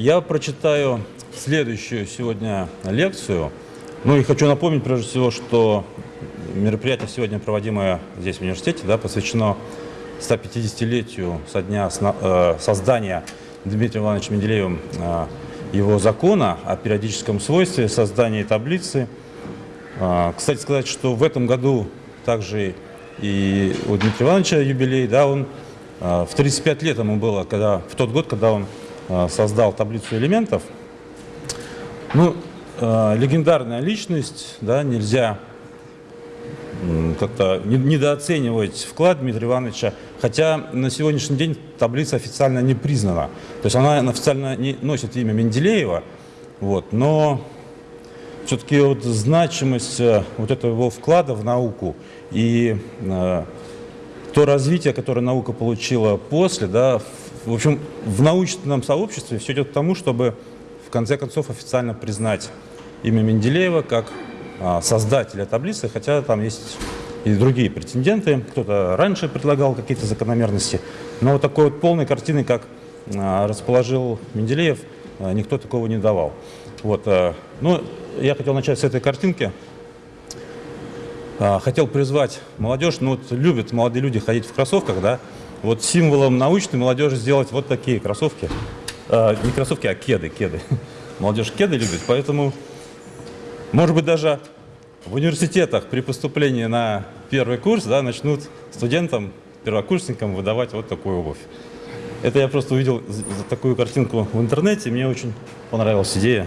Я прочитаю следующую сегодня лекцию. Ну и хочу напомнить, прежде всего, что мероприятие сегодня проводимое здесь в университете, да, посвящено 150-летию со дня э, создания Дмитрием Ивановичем Менделеевым э, его закона о периодическом свойстве создания таблицы. Э, кстати сказать, что в этом году также и у Дмитрия Ивановича юбилей, да, он в 35 лет ему было, когда, в тот год, когда он создал таблицу элементов. Ну, э, легендарная личность, да, нельзя как-то недооценивать вклад Дмитрия Ивановича, хотя на сегодняшний день таблица официально не признана. То есть она официально не носит имя Менделеева, вот, но все-таки вот значимость э, вот этого его вклада в науку и э, то развитие, которое наука получила после, да, в общем, в научном сообществе все идет к тому, чтобы в конце концов официально признать имя Менделеева как а, создателя таблицы, хотя там есть и другие претенденты. Кто-то раньше предлагал какие-то закономерности, но вот такой вот полной картины, как а, расположил Менделеев, а, никто такого не давал. Вот, ну, я хотел начать с этой картинки. Хотел призвать молодежь, ну вот любят молодые люди ходить в кроссовках, да, вот символом научной молодежи сделать вот такие кроссовки. А, не кроссовки, а кеды, кеды. Молодежь кеды любит, поэтому, может быть, даже в университетах при поступлении на первый курс да, начнут студентам, первокурсникам выдавать вот такую обувь. Это я просто увидел такую картинку в интернете, мне очень понравилась идея.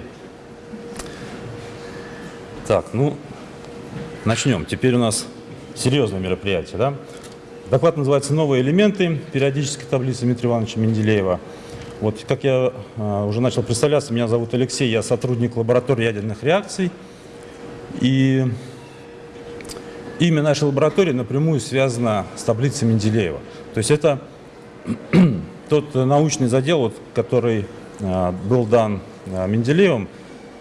Так, ну, начнем. Теперь у нас серьезное мероприятие, да? Доклад называется «Новые элементы периодической таблицы Дмитрия Ивановича Менделеева». Вот, как я э, уже начал представляться, меня зовут Алексей, я сотрудник лаборатории ядерных реакций. И имя нашей лаборатории напрямую связано с таблицей Менделеева. То есть это тот научный задел, вот, который э, был дан э, Менделеевым.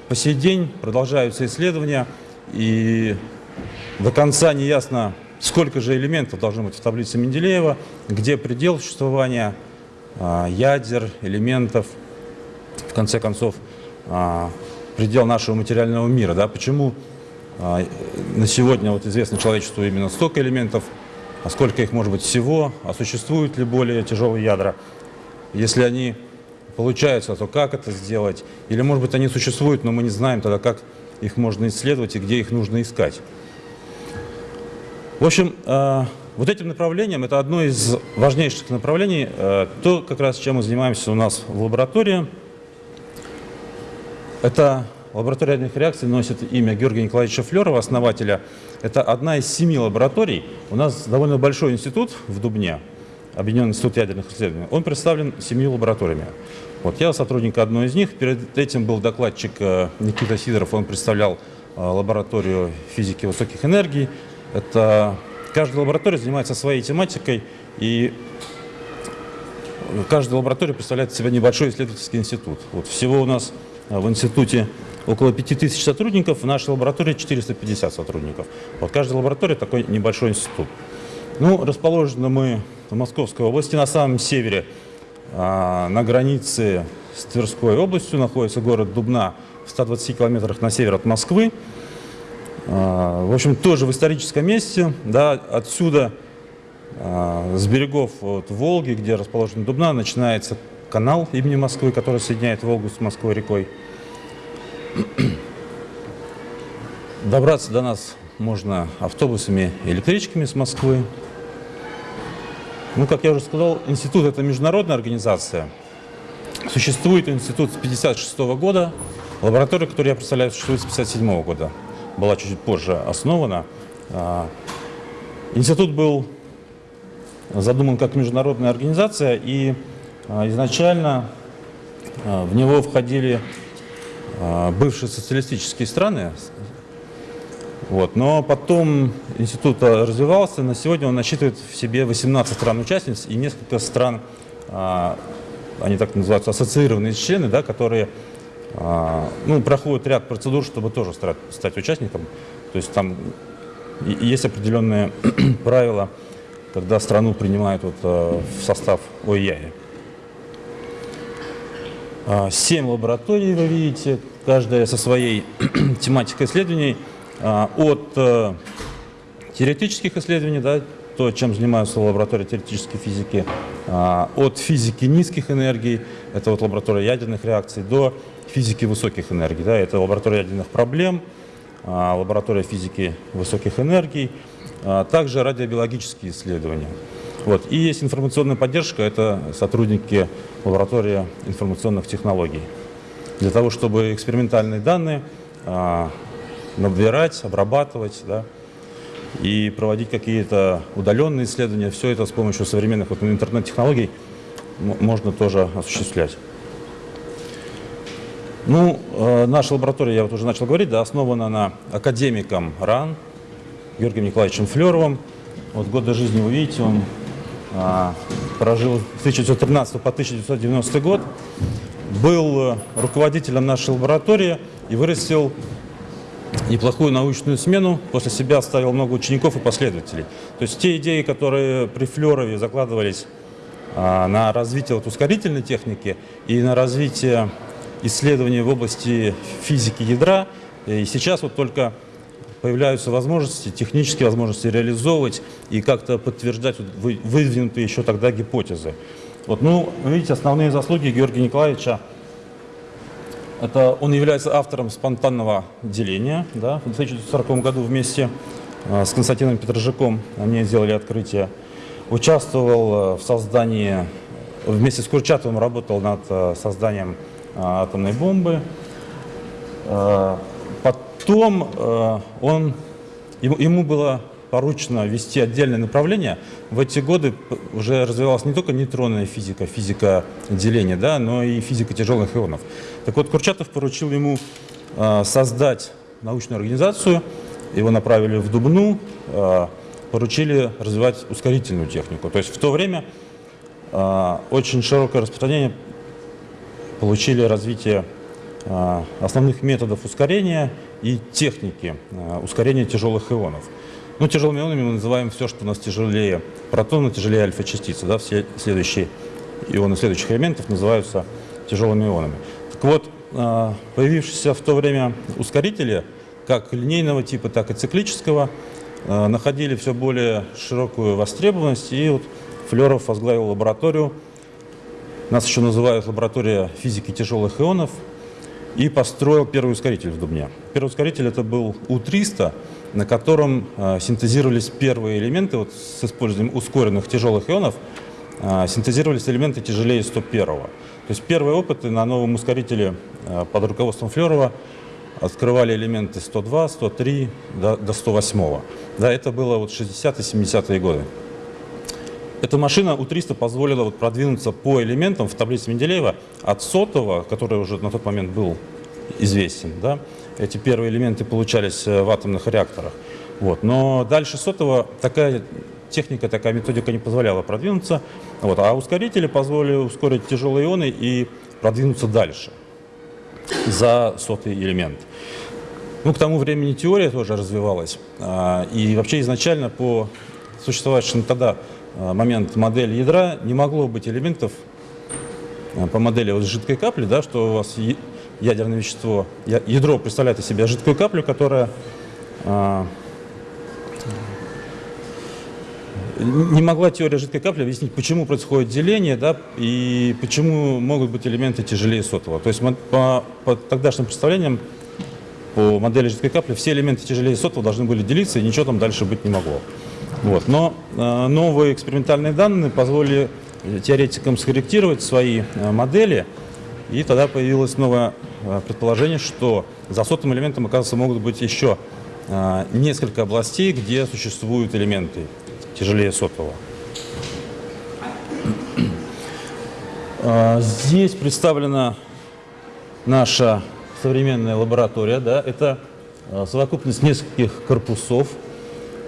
По сей день продолжаются исследования, и до конца не ясно, сколько же элементов должно быть в таблице Менделеева, где предел существования а, ядер, элементов, в конце концов, а, предел нашего материального мира. Да? Почему а, на сегодня вот известно человечеству именно столько элементов, а сколько их может быть всего, а существуют ли более тяжелые ядра? Если они получаются, то как это сделать? Или, может быть, они существуют, но мы не знаем тогда, как их можно исследовать и где их нужно искать. В общем, э, вот этим направлением, это одно из важнейших направлений, э, то, как раз чем мы занимаемся у нас в лаборатории. Это лаборатория ядерных реакций носит имя Георгия Николаевича Флерова, основателя. Это одна из семи лабораторий. У нас довольно большой институт в Дубне, Объединенный институт ядерных исследований. Он представлен семью лабораториями. Вот я сотрудник одной из них. Перед этим был докладчик э, Никита Сидоров, он представлял лабораторию физики высоких энергий. Это каждая лаборатория занимается своей тематикой, и каждая лаборатория представляет себя небольшой исследовательский институт. Вот всего у нас а, в институте около 5000 сотрудников, в нашей лаборатории 450 сотрудников. Вот каждая лаборатория такой небольшой институт. Ну, расположены мы в Московской области, на самом севере, а, на границе с Тверской областью, находится город Дубна в 120 километрах на север от Москвы. А, в общем, тоже в историческом месте, да, отсюда, а, с берегов вот, Волги, где расположен Дубна, начинается канал имени Москвы, который соединяет Волгу с Москвой рекой. Добраться до нас можно автобусами электричками с Москвы. Ну, как я уже сказал, институт – это международная организация. Существует институт с 1956 года, лаборатория, которую я представляю, существует с 1957 года была чуть-чуть позже основана. А, институт был задуман как международная организация, и а, изначально а, в него входили бывшие социалистические страны, вот. Но потом институт развивался, на сегодня он насчитывает в себе 18 стран-участниц и несколько стран, они так называются, ассоциированные члены, да, которые ну, проходит ряд процедур, чтобы тоже стать, участником. То есть там есть определенные правила, когда страну принимают вот, э, в состав ОИАИ. А, Семь лабораторий вы видите, каждая со своей тематикой исследований. А, от э, теоретических исследований, да, то, чем занимаются лаборатории теоретической физики, а, от физики низких энергий, это вот лаборатория ядерных реакций, до физики высоких энергий, да, это лаборатория ядерных проблем, а, лаборатория физики высоких энергий, а, также радиобиологические исследования. Вот. И есть информационная поддержка, это сотрудники лаборатории информационных технологий. Для того, чтобы экспериментальные данные набирать, обрабатывать, да, и проводить какие-то удаленные исследования. Все это с помощью современных вот, интернет-технологий можно тоже осуществлять. Ну, э, наша лаборатория, я вот уже начал говорить, да, основана на академиком РАН Георгием Николаевичем Флеровым. Вот годы жизни вы видите, он а, прожил с 1913 по 1990 год, был руководителем нашей лаборатории и вырастил неплохую научную смену, после себя оставил много учеников и последователей. То есть те идеи, которые при Флерове закладывались а, на развитие вот, ускорительной техники и на развитие исследований в области физики ядра, и сейчас вот только появляются возможности, технические возможности реализовывать и как-то подтверждать выдвинутые еще тогда гипотезы. Вот, ну, видите, основные заслуги Георгия Николаевича – это он является автором спонтанного деления. Да? В 1940 году вместе э, с Константином Петрожаком они сделали открытие. Участвовал э, в создании, вместе с Курчатовым работал над э, созданием атомной бомбы. Потом он, ему было поручено вести отдельное направление. В эти годы уже развивалась не только нейтронная физика, физика деления, да, но и физика тяжелых ионов. Так вот, Курчатов поручил ему создать научную организацию, его направили в Дубну, поручили развивать ускорительную технику. То есть в то время очень широкое распространение получили развитие основных методов ускорения и техники ускорения тяжелых ионов. Ну, тяжелыми ионами мы называем все, что у нас тяжелее протона, тяжелее альфа-частицы. Да? Все следующие ионы следующих элементов называются тяжелыми ионами. Так вот, а, появившиеся в то время ускорители, как линейного типа, так и циклического, а, находили все более широкую востребованность, и вот Флеров возглавил лабораторию, нас еще называют лаборатория физики тяжелых ионов, и построил первый ускоритель в Дубне. Первый ускоритель это был У-300, на котором э, синтезировались первые элементы вот, с использованием ускоренных тяжелых ионов, э, синтезировались элементы тяжелее 101 -го. То есть первые опыты на новом ускорителе э, под руководством Флерова открывали элементы 102, 103 до, до 108. -го. Да, это было вот 60-70-е годы. Эта машина У-300 позволила вот продвинуться по элементам в таблице Менделеева от сотого, который уже на тот момент был известен, да, эти первые элементы получались э, в атомных реакторах. Вот. Но дальше сотого такая техника, такая методика не позволяла продвинуться. Вот. А ускорители позволили ускорить тяжелые ионы и продвинуться дальше за сотый элемент. Ну, к тому времени теория тоже развивалась. А, и вообще изначально по существовавшему тогда момент модели ядра не могло быть элементов а, по модели вот жидкой капли, да, что у вас ядерное вещество, ядро представляет из себя жидкую каплю, которая а, не могла теория жидкой капли объяснить, почему происходит деление, да, и почему могут быть элементы тяжелее сотого. То есть по, по тогдашним представлениям, по модели жидкой капли, все элементы тяжелее сотого должны были делиться, и ничего там дальше быть не могло. Вот. Но э, новые экспериментальные данные позволили теоретикам скорректировать свои э, модели, и тогда появилось новое э, предположение, что за сотым элементом, оказывается, могут быть еще несколько областей, где существуют элементы тяжелее сотого. Здесь представлена наша современная лаборатория. Да, это совокупность нескольких корпусов.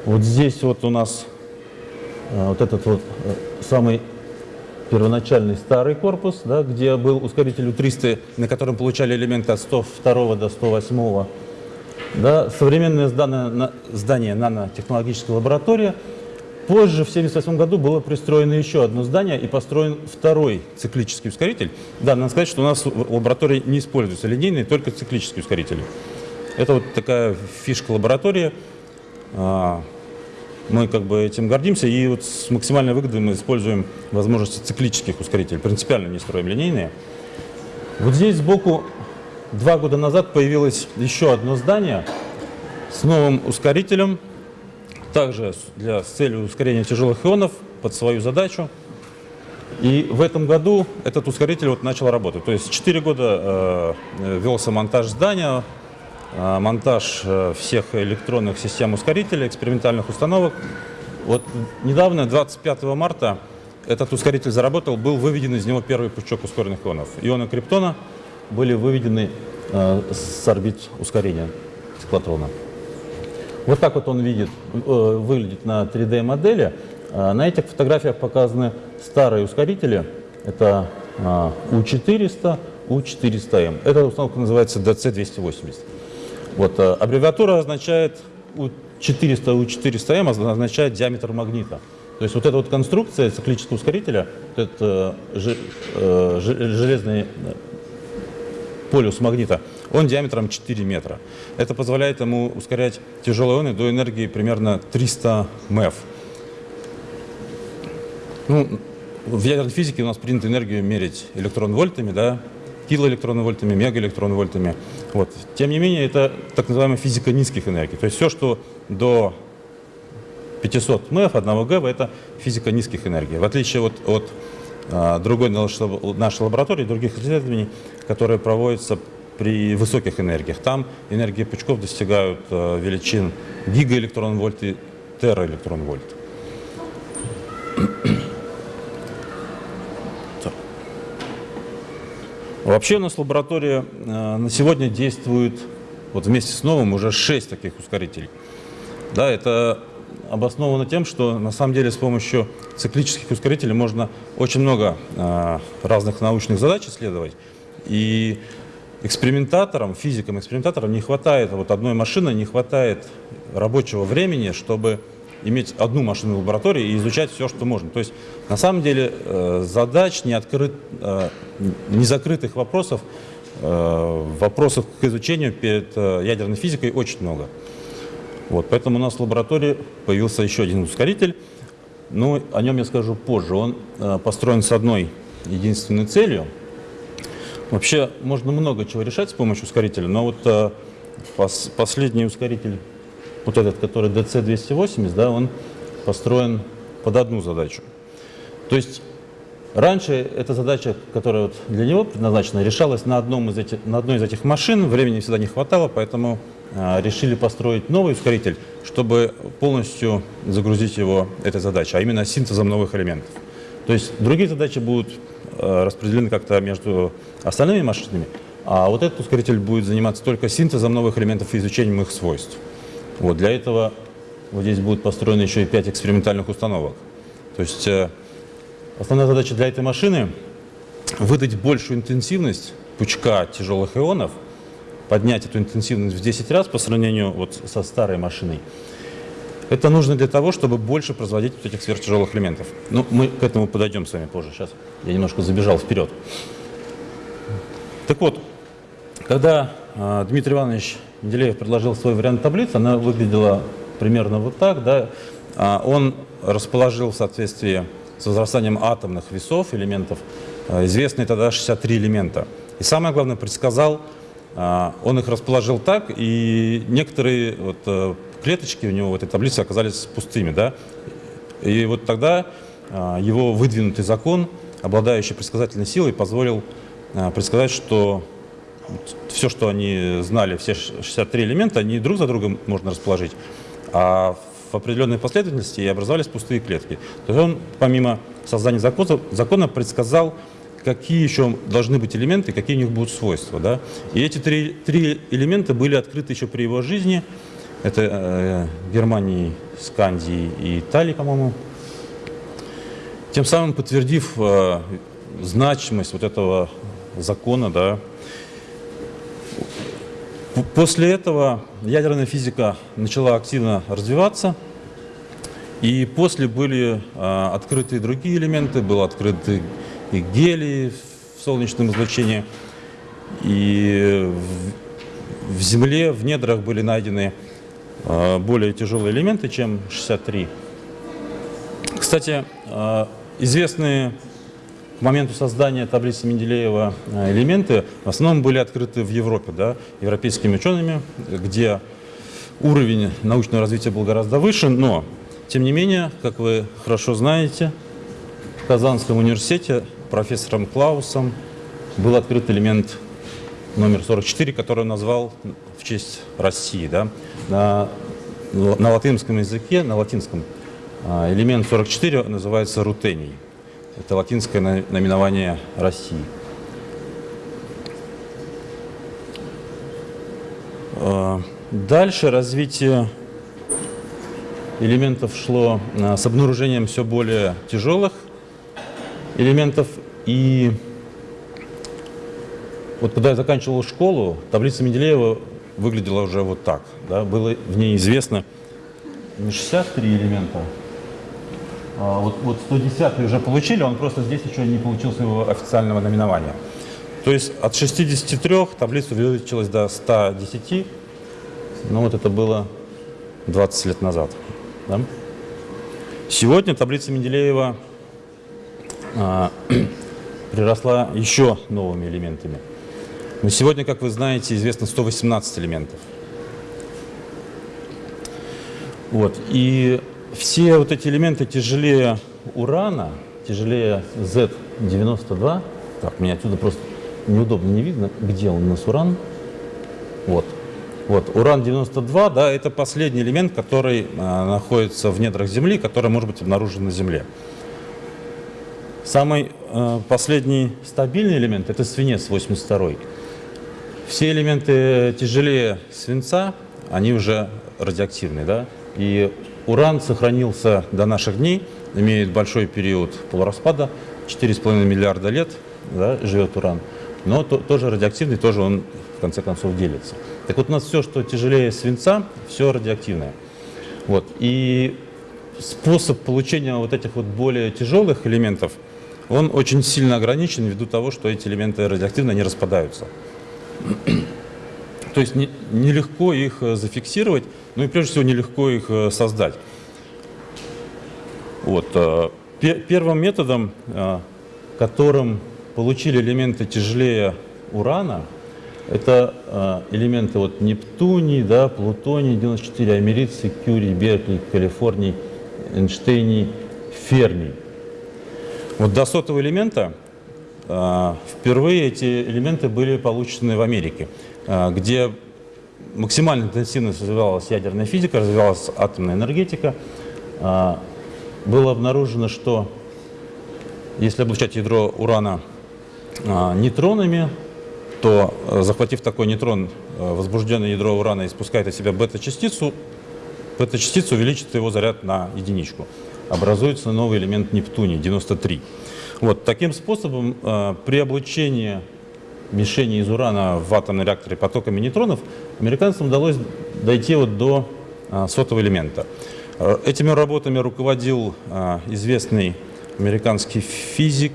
Вот здесь вот у нас вот этот вот самый первоначальный старый корпус, да, где был ускоритель У-300, на котором получали элементы от 102 до 108. Да, современное здание, здание нанотехнологической лаборатории Позже, в 1978 году, было пристроено еще одно здание и построен второй циклический ускоритель. Да, надо сказать, что у нас в лаборатории не используются линейные, только циклические ускорители. Это вот такая фишка лаборатории. Мы как бы этим гордимся, и вот с максимальной выгодой мы используем возможности циклических ускорителей. Принципиально не строим линейные. Вот здесь сбоку два года назад появилось еще одно здание с новым ускорителем, также для, с целью ускорения тяжелых ионов под свою задачу. И в этом году этот ускоритель вот начал работать. То есть 4 года э, велся монтаж здания, э, монтаж э, всех электронных систем ускорителя, экспериментальных установок. Вот недавно, 25 марта, этот ускоритель заработал, был выведен из него первый пучок ускоренных ионов. Ионы криптона были выведены э, с орбит ускорения циклотрона. Вот так вот он видит, э, выглядит на 3D-модели. Э, на этих фотографиях показаны старые ускорители. Это э, U400, U400M. Эта установка называется DC280. Вот, аббревиатура означает U400, U400M означает диаметр магнита. То есть вот эта вот конструкция циклического ускорителя, вот этот железный полюс магнита, он диаметром 4 метра. Это позволяет ему ускорять тяжелые ионы до энергии примерно 300 МЭФ. Ну, в ядерной физике у нас принято энергию мерить электрон-вольтами, да, килоэлектрон-вольтами, мегаэлектрон-вольтами. Вот. Тем не менее, это так называемая физика низких энергий. То есть все, что до 500 МЭФ, 1 ГВ, это физика низких энергий. В отличие от, от а, другой нашей лаборатории, других исследований, которые проводятся при высоких энергиях. Там энергии пучков достигают э, величин гигаэлектрон-вольт и тераэлектрон-вольт. Вообще у нас лаборатория э, на сегодня действует, вот вместе с новым, уже 6 таких ускорителей. Да, это обосновано тем, что на самом деле с помощью циклических ускорителей можно очень много э, разных научных задач исследовать. И экспериментаторам, физикам, экспериментаторам не хватает, вот одной машины не хватает рабочего времени, чтобы иметь одну машину в лаборатории и изучать все, что можно. То есть на самом деле э, задач, не, открыт, э, не закрытых вопросов, э, вопросов к изучению перед ядерной физикой очень много. Вот, поэтому у нас в лаборатории появился еще один ускоритель, но о нем я скажу позже. Он построен с одной единственной целью – Вообще можно много чего решать с помощью ускорителя, но вот пос, последний ускоритель, вот этот, который DC280, да, он построен под одну задачу. То есть раньше эта задача, которая вот для него предназначена, решалась на, одном из этих, на одной из этих машин, времени всегда не хватало, поэтому э, решили построить новый ускоритель, чтобы полностью загрузить его этой задачей, а именно синтезом новых элементов. То есть другие задачи будут Э, распределены как-то между остальными машинами, а вот этот ускоритель будет заниматься только синтезом новых элементов и изучением их свойств. Вот для этого вот здесь будет построено еще и 5 экспериментальных установок. То есть э, основная задача для этой машины – выдать большую интенсивность пучка тяжелых ионов, поднять эту интенсивность в 10 раз по сравнению вот со старой машиной – это нужно для того, чтобы больше производить вот этих сверхтяжелых элементов. Ну, мы к этому подойдем с вами позже. Сейчас я немножко забежал вперед. Так вот, когда э, Дмитрий Иванович Менделеев предложил свой вариант таблицы, она выглядела примерно вот так. Да? А он расположил в соответствии с возрастанием атомных весов элементов э, известные тогда 63 элемента. И самое главное, предсказал, э, он их расположил так, и некоторые вот, э, клеточки у него в этой таблице оказались пустыми. Да? И вот тогда его выдвинутый закон, обладающий предсказательной силой, позволил предсказать, что все, что они знали, все 63 элемента, они друг за другом можно расположить, а в определенной последовательности и образовались пустые клетки. То есть он, помимо создания закона, закона предсказал, какие еще должны быть элементы, какие у них будут свойства. Да? И эти три, три элемента были открыты еще при его жизни – это э, Германии, Скандии и Италии, по-моему. Тем самым подтвердив э, значимость вот этого закона, да. После этого ядерная физика начала активно развиваться. И после были а, открыты другие элементы, был открыты и гелий в солнечном излучении, и в, Земле, в недрах были найдены а, более тяжелые элементы, чем 63. Кстати, а, известные к моменту создания таблицы Менделеева а, элементы в основном были открыты в Европе, да, европейскими учеными, где уровень научного развития был гораздо выше, но, тем не менее, как вы хорошо знаете, в Казанском университете профессором Клаусом был открыт элемент номер 44, который он назвал в честь России. Да? На, на латинском языке, на латинском, а, элемент 44 называется рутений. Это латинское наименование России. А, дальше развитие элементов шло а, с обнаружением все более тяжелых элементов. И вот когда я заканчивал школу, таблица Менделеева выглядела уже вот так. Да? Было в ней известно не 63 элемента, а, вот, вот 110 уже получили, он просто здесь еще не получил своего официального номинования. То есть от 63 таблица увеличилась до 110, ну вот это было 20 лет назад. Да? Сегодня таблица Менделеева а, приросла еще новыми элементами. Но сегодня, как вы знаете, известно 118 элементов. Вот. И все вот эти элементы тяжелее урана, тяжелее Z92. Так, мне отсюда просто неудобно не видно, где у нас уран. Вот. Вот, уран-92, да, это последний элемент, который а, находится в недрах Земли, который может быть обнаружен на Земле. Самый а, последний стабильный элемент – это свинец 82. Все элементы тяжелее свинца, они уже радиоактивные, да, и Уран сохранился до наших дней, имеет большой период полураспада, 4,5 миллиарда лет да, живет уран, но то, тоже радиоактивный, тоже он конце концов делится. Так вот у нас все, что тяжелее свинца, все радиоактивное. Вот. И способ получения вот этих вот более тяжелых элементов, он очень сильно ограничен ввиду того, что эти элементы радиоактивно не распадаются. То есть нелегко их э, зафиксировать, ну и прежде всего нелегко их э, создать. Вот. Э, первым методом, которым получили элементы тяжелее урана, это элементы вот Нептуний, да, Плутоний, 94, Америций, Кюрий, Беркли, Калифорний, Эйнштейний, Фермий. Вот до сотого элемента впервые эти элементы были получены в Америке. А, где максимально интенсивно развивалась ядерная физика, развивалась атомная энергетика. А, было обнаружено, что если облучать ядро урана а, нейтронами, то, захватив такой нейтрон, возбужденное ядро урана испускает от себя бета-частицу, бета-частица увеличит его заряд на единичку. Образуется новый элемент Нептуний, 93. Вот, таким способом при облучении мишени из урана в атомном реакторе потоками нейтронов, американцам удалось дойти вот до сотого элемента. Этими работами руководил известный американский физик,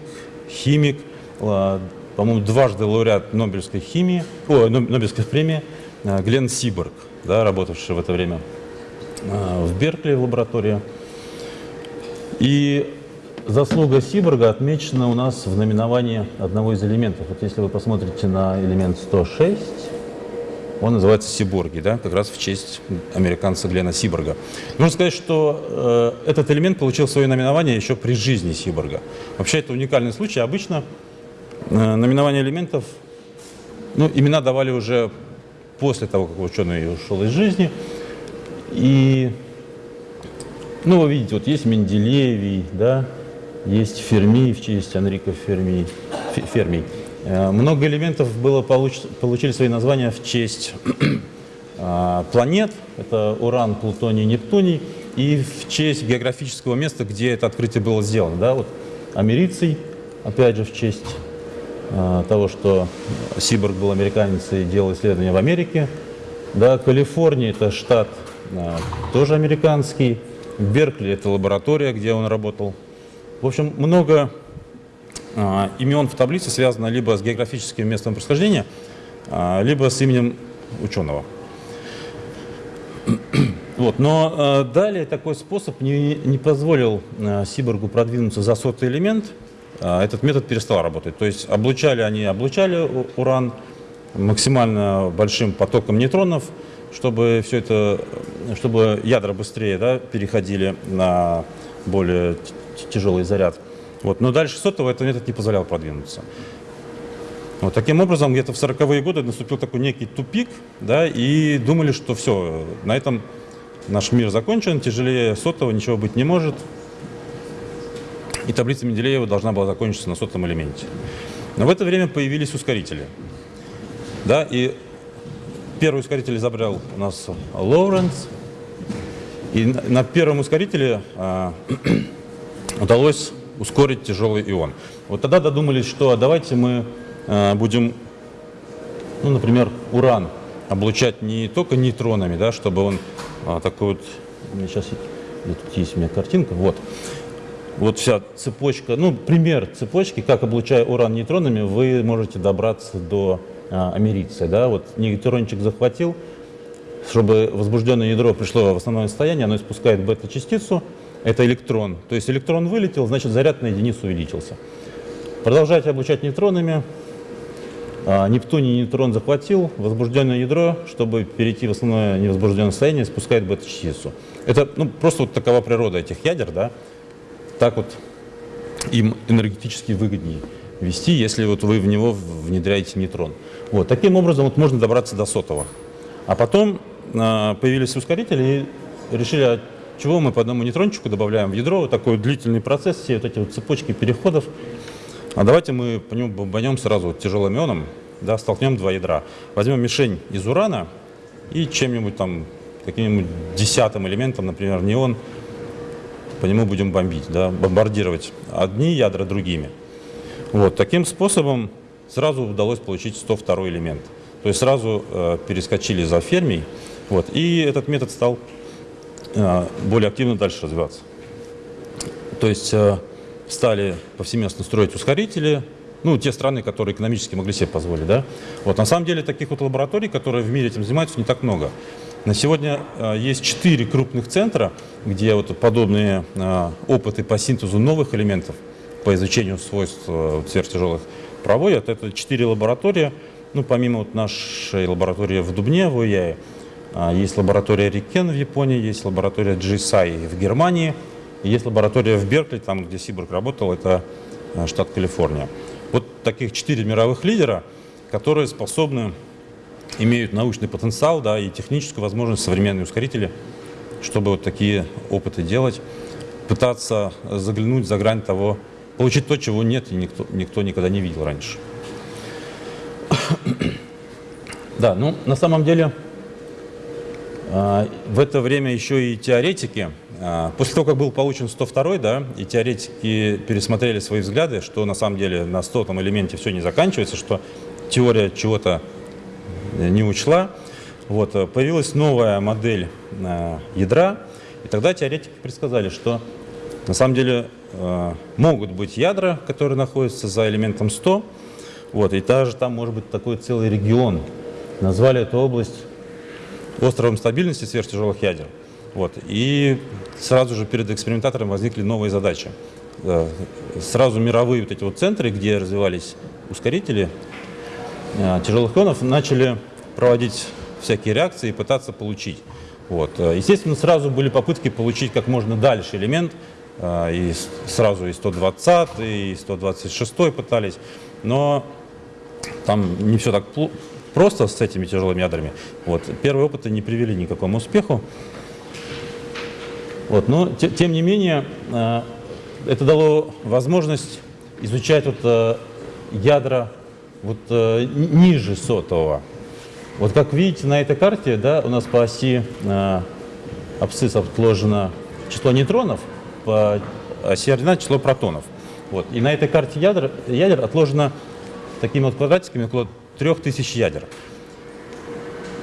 химик, по-моему, дважды лауреат Нобелевской химии, о, Нобелевской премии Глен Сиборг, да, работавший в это время в Беркли в лаборатории. И Заслуга Сиборга отмечена у нас в номиновании одного из элементов. Вот если вы посмотрите на элемент 106, он называется Сиборги, да, как раз в честь американца Глена Сиборга. Нужно сказать, что э, этот элемент получил свое номинование еще при жизни Сиборга. Вообще это уникальный случай. Обычно э, номинование элементов, ну, имена давали уже после того, как ученый ушел из жизни. И, ну, вы видите, вот есть Менделеевий, да, есть Ферми в честь Анрико Ферми. Ферми. Э, много элементов было получ, получили свои названия в честь э, планет. Это Уран, Плутоний, Нептуний. И в честь географического места, где это открытие было сделано. Да? Вот Америций, опять же, в честь э, того, что Сиборг был американец и делал исследования в Америке. Да, Калифорния – это штат тоже американский. Беркли – это лаборатория, где он работал. В общем, много а, имен в таблице связано либо с географическим местом происхождения, либо с именем ученого. Вот. Но э, далее такой способ не, не позволил э, Сиборгу продвинуться за сотый элемент. Э, этот метод перестал работать. То есть облучали они облучали уран максимально большим потоком нейтронов, чтобы все это, чтобы ядра быстрее да, переходили на более тяжелый заряд. Вот. Но дальше сотого этот метод не позволял продвинуться. Вот, таким образом, где-то в 40-е годы наступил такой некий тупик, да, и думали, что все, на этом наш мир закончен, тяжелее сотого ничего быть не может. И таблица Менделеева должна была закончиться на сотом элементе. Но в это время появились ускорители. Да, и первый ускоритель изобрел у нас Лоуренс. И на первом ускорителе а, удалось ускорить тяжелый ион. Вот тогда додумались, что давайте мы а, будем, ну, например, уран облучать не только нейтронами, да, чтобы он а, такой вот, сейчас тут есть у меня картинка, вот, вот вся цепочка, ну, пример цепочки, как облучая уран нейтронами, вы можете добраться до а, америция, да, вот нейтрончик захватил, чтобы возбужденное ядро пришло в основное состояние, оно испускает бета-частицу, это электрон. То есть электрон вылетел, значит заряд на единицу увеличился. Продолжайте облучать нейтронами, а, Нептуний нейтрон захватил возбужденное ядро, чтобы перейти в основное невозбужденное состояние, спускает бета-частицу. Это ну, просто вот такова природа этих ядер, да? Так вот им энергетически выгоднее вести, если вот вы в него внедряете нейтрон. Вот, таким образом вот можно добраться до сотого. А потом э, появились ускорители и решили, а чего мы по одному нейтрончику добавляем в ядро, вот такой длительный процесс, все вот эти вот цепочки переходов. А давайте мы по нему бомбанем сразу тяжелым ионом, да, столкнем два ядра. Возьмем мишень из урана и чем-нибудь там, каким-нибудь десятым элементом, например, неон, по нему будем бомбить, да, бомбардировать одни ядра другими. Вот, таким способом сразу удалось получить 102 элемент. То есть сразу э, перескочили за фермий, вот, и этот метод стал э, более активно дальше развиваться. То есть э, стали повсеместно строить ускорители, ну, те страны, которые экономически могли себе позволить, да. Вот, на самом деле, таких вот лабораторий, которые в мире этим занимаются, не так много. На сегодня э, есть четыре крупных центра, где вот подобные э, опыты по синтезу новых элементов, по изучению свойств э, сверхтяжелых проводят. Это четыре лаборатории. Ну, помимо вот нашей лаборатории в Дубне, в э, есть лаборатория Рикен в Японии, есть лаборатория GSI в Германии – есть лаборатория в Беркли, там, где Сиборг работал, это штат Калифорния. Вот таких четыре мировых лидера, которые способны, имеют научный потенциал да, и техническую возможность, современные ускорители, чтобы вот такие опыты делать, пытаться заглянуть за грань того, получить то, чего нет и никто, никто никогда не видел раньше. Да, ну на самом деле э, в это время еще и теоретики а, после того, как был получен 102 да, и теоретики пересмотрели свои взгляды, что на самом деле на 100 элементе все не заканчивается, что теория чего-то не учла, вот, э, появилась новая модель э, ядра, и тогда теоретики предсказали, что на самом деле могут быть ядра, которые находятся за элементом 100, вот, и даже там может быть такой целый регион. Назвали эту область островом стабильности сверхтяжелых ядер. Вот. И сразу же перед экспериментатором возникли новые задачи. Э, сразу мировые вот эти вот центры, где развивались ускорители э, тяжелых ионов, начали проводить всякие реакции и пытаться получить. Вот. Э, естественно, сразу были попытки получить как можно дальше элемент, и сразу и 120, и 126 пытались, но там не все так просто с этими тяжелыми ядрами. Вот. Первые опыты не привели ни к какому успеху. Вот, но те, тем не менее, э, это дало возможность изучать вот, э, ядра вот, э, ниже сотового. Вот как видите на этой карте, да, у нас по оси э, абсцисс отложено число нейтронов, по оси ординат число протонов. Вот. И на этой карте ядер, ядер отложено такими вот квадратиками около 3000 ядер.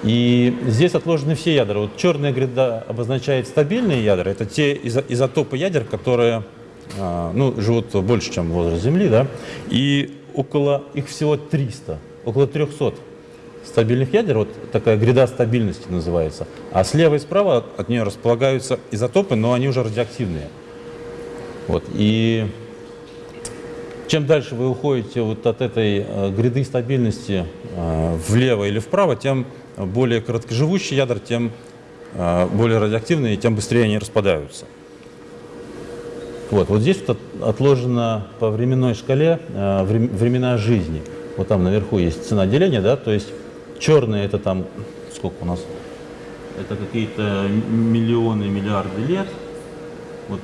И здесь отложены все ядра. Вот черная гряда обозначает стабильные ядра. Это те изотопы ядер, которые а, ну, живут больше, чем возраст Земли. Да? И около, их всего 300, около 300 стабильных ядер. Вот такая гряда стабильности называется. А слева и справа от нее располагаются изотопы, но они уже радиоактивные. Вот. И чем дальше вы уходите вот от этой э, гряды стабильности э, влево или вправо, тем более короткоживущие ядра, тем э, более радиоактивные, тем быстрее они распадаются. Вот, вот здесь вот отложено по временной шкале времена жизни. Вот там наверху есть цена деления, да, то есть черные это там, сколько у нас? Это какие-то миллионы, миллиарды лет. Вот,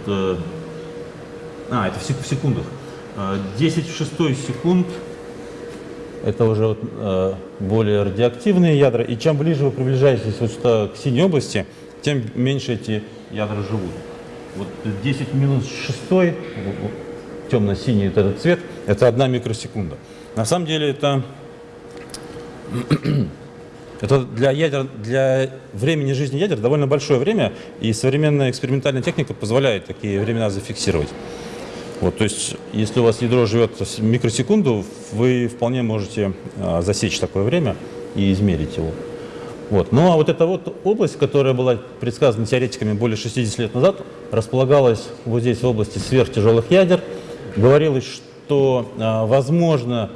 а, это в секундах. 10 в 6 секунд это уже вот, э, более радиоактивные ядра. И чем ближе вы приближаетесь вот сюда, к синей области, тем меньше эти ядра живут. Вот 10 минус 6, темно-синий вот этот цвет, это одна микросекунда. На самом деле это, это для, ядер, для времени жизни ядер довольно большое время, и современная экспериментальная техника позволяет такие времена зафиксировать. Вот, то есть, если у вас ядро живет микросекунду, вы вполне можете а, засечь такое время и измерить его. Вот. Ну а вот эта вот область, которая была предсказана теоретиками более 60 лет назад, располагалась вот здесь в области сверхтяжелых ядер. Говорилось, что а, возможно,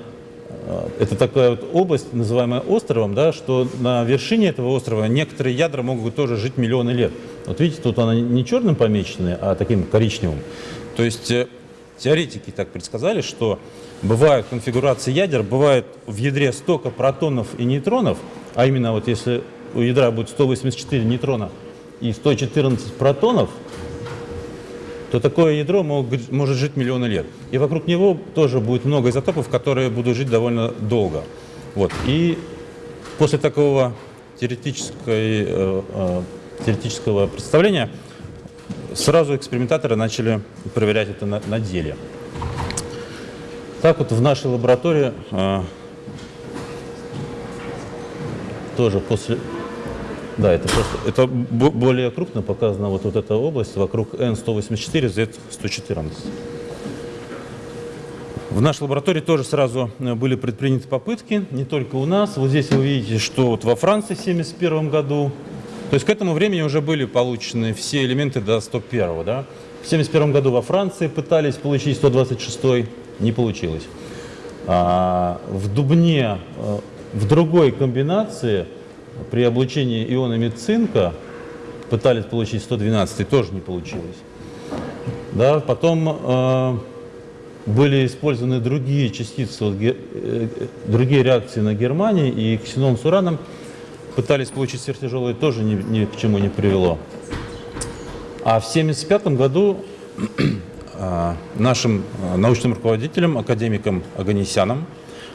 а, это такая вот область, называемая островом, да, что на вершине этого острова некоторые ядра могут тоже жить миллионы лет. Вот видите, тут она не черным помечена, а таким коричневым. То есть э, Теоретики так предсказали, что бывают конфигурации ядер, бывает в ядре столько протонов и нейтронов, а именно вот если у ядра будет 184 нейтрона и 114 протонов, то такое ядро может жить миллионы лет. И вокруг него тоже будет много изотопов, которые будут жить довольно долго. Вот. И после такого теоретической, э, э, теоретического представления сразу экспериментаторы начали проверять это на, на деле. Так вот в нашей лаборатории э, тоже после... Да, это просто это более крупно показана вот, вот эта область вокруг N184, Z114. В нашей лаборатории тоже сразу э, были предприняты попытки, не только у нас. Вот здесь вы видите, что вот во Франции в 1971 году то есть к этому времени уже были получены все элементы до 101. Да? В 1971 году во Франции пытались получить 126, не получилось. А в Дубне, э, в другой комбинации, при облучении ионами цинка, пытались получить 112, тоже не получилось. Да, потом э, были использованы другие частицы, вот, э, другие реакции на Германии, и ксенон с ураном пытались получить сверхтяжелые, тоже ни, ни к чему не привело. А в 1975 году а, нашим а, научным руководителем, академиком Аганесяном,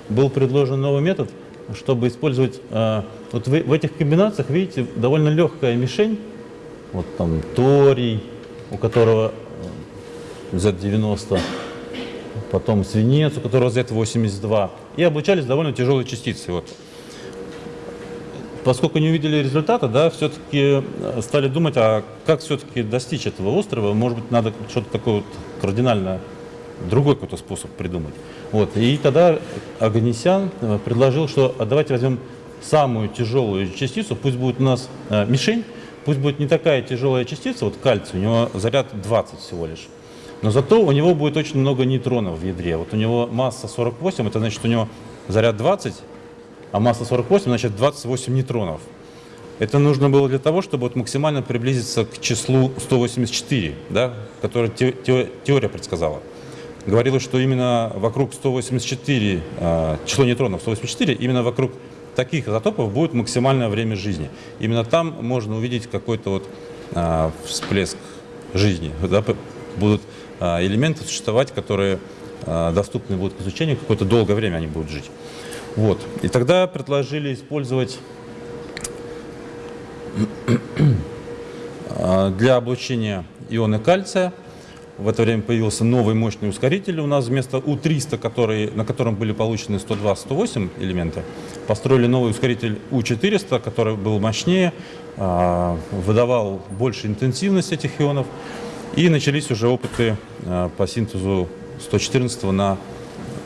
был предложен новый метод, чтобы использовать... А, вот в, в этих комбинациях, видите, довольно легкая мишень, вот там торий, у которого Z90, потом свинец, у которого Z82, и обучались довольно тяжелые частицы. Вот. Поскольку не увидели результата, да, все-таки э, стали думать, а как все-таки достичь этого острова, может быть, надо что-то такое вот кардинально другой какой-то способ придумать. Вот. И тогда Аганесян э, предложил, что а давайте возьмем самую тяжелую частицу, пусть будет у нас э, мишень, пусть будет не такая тяжелая частица, вот кальций, у него заряд 20 всего лишь, но зато у него будет очень много нейтронов в ядре. Вот у него масса 48, это значит, у него заряд 20, а масса 48, значит 28 нейтронов. Это нужно было для того, чтобы вот максимально приблизиться к числу 184, да, которое те, те, теория предсказала. Говорилось, что именно вокруг 184, э, а, число нейтронов 184, именно вокруг таких изотопов будет максимальное время жизни. Именно там можно увидеть какой-то вот э, всплеск жизни. Да, будут э, элементы существовать, которые доступны будут к изучению, какое-то долгое время они будут жить. Вот. И тогда предложили использовать для облучения ионы кальция в это время появился новый мощный ускоритель у нас вместо У-300, который, на котором были получены 102-108 элементы. Построили новый ускоритель У-400, который был мощнее, а, выдавал больше интенсивность этих ионов. И начались уже опыты а, по синтезу 114 на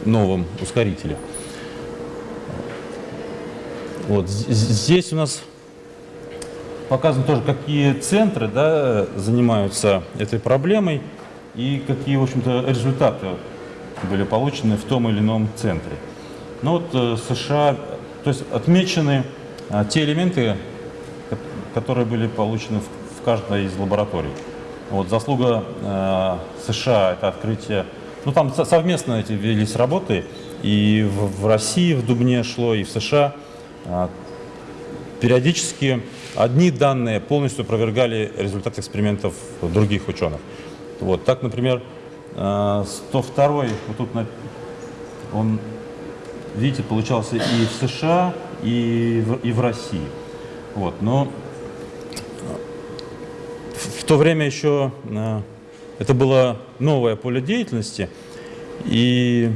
новом ускорителе. Вот здесь у нас показано тоже, какие центры да, занимаются этой проблемой и какие, в общем-то, результаты были получены в том или ином центре. Ну вот э, США, то есть отмечены а, те элементы, которые были получены в, каждой из лабораторий. Вот заслуга э, США это открытие, ну там совместно эти велись работы, и в, России в Дубне шло, и в США. Э, периодически одни данные полностью опровергали результаты экспериментов других ученых. Вот, так, например, 102 э, вот тут он, видите, получался и в США, и в, и в России. Вот, но в то время еще э, это было новое поле деятельности, и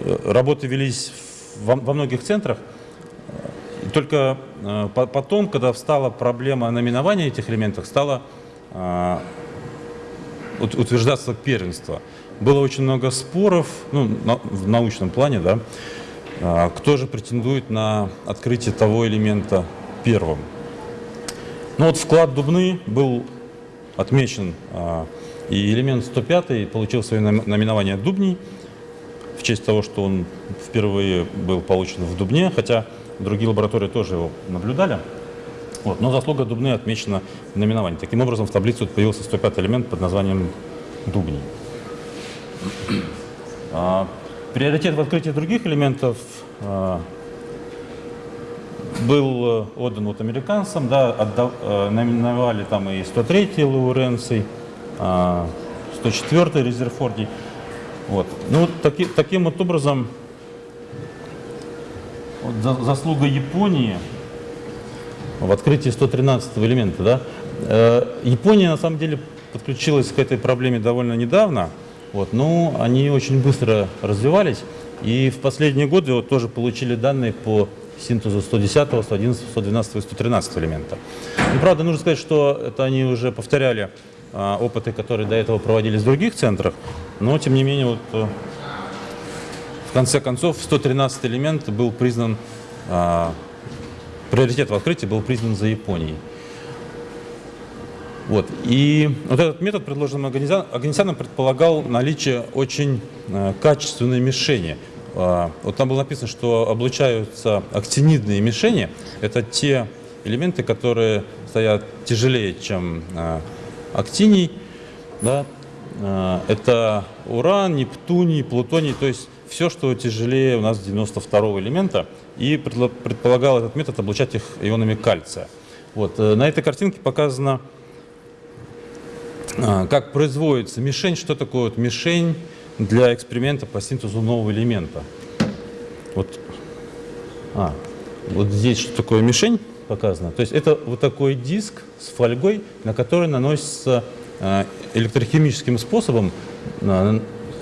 э, работы велись во, во многих центрах. И только потом, когда встала проблема наименования этих элементов, стала утверждаться первенство. Было очень много споров, ну, в научном плане, да, а, кто же претендует на открытие того элемента первым. Ну вот вклад Дубны был отмечен, а, и элемент 105 получил свое наименование Дубний, в честь того, что он впервые был получен в Дубне, хотя другие лаборатории тоже его наблюдали. Вот. Но заслуга Дубны отмечена в наименовании. Таким образом, в таблице появился 105 элемент под названием Дубний. А, приоритет в открытии других элементов а, был э, отдан вот американцам, да, отдав, а, наименовали там и 103-й Лауренций, а, 104-й Резерфордий. Вот. Ну, таки, таким вот образом вот, за, заслуга Японии в открытии 113 элемента. Да? Э, Япония на самом деле подключилась к этой проблеме довольно недавно, вот, но они очень быстро развивались, и в последние годы вот, тоже получили данные по синтезу 110, 111, 112 и 113 элемента. Но, правда, нужно сказать, что это они уже повторяли а, опыты, которые до этого проводились в других центрах, но, тем не менее, вот, э, в конце концов, 113 элемент был признан приоритет в открытии был признан за Японией. Вот. И вот этот метод, предложенный Аганесяном, предполагал наличие очень э, качественной мишени. Э, вот там было написано, что облучаются актинидные мишени. Это те элементы, которые стоят тяжелее, чем э, актиний. Да? Э, это уран, нептуний, плутоний, то есть все, что тяжелее у нас 92 элемента, и предполагал этот метод облучать их ионами кальция. Вот. Э, на этой картинке показано, а, как производится мишень, что такое вот мишень для эксперимента по синтезу нового элемента. Вот, а, вот здесь что такое мишень показано. То есть это вот такой диск с фольгой, на который наносится а, электрохимическим способом,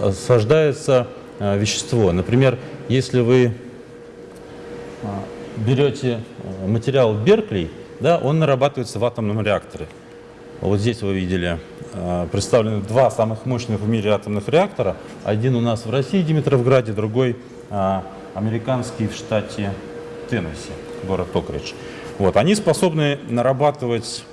осаждается вещество. Например, если вы берете материал Беркли, да, он нарабатывается в атомном реакторе. Вот здесь вы видели представлены два самых мощных в мире атомных реактора. Один у нас в России, Димитровграде, другой американский в штате Теннесси, город Токридж. Вот, они способны нарабатывать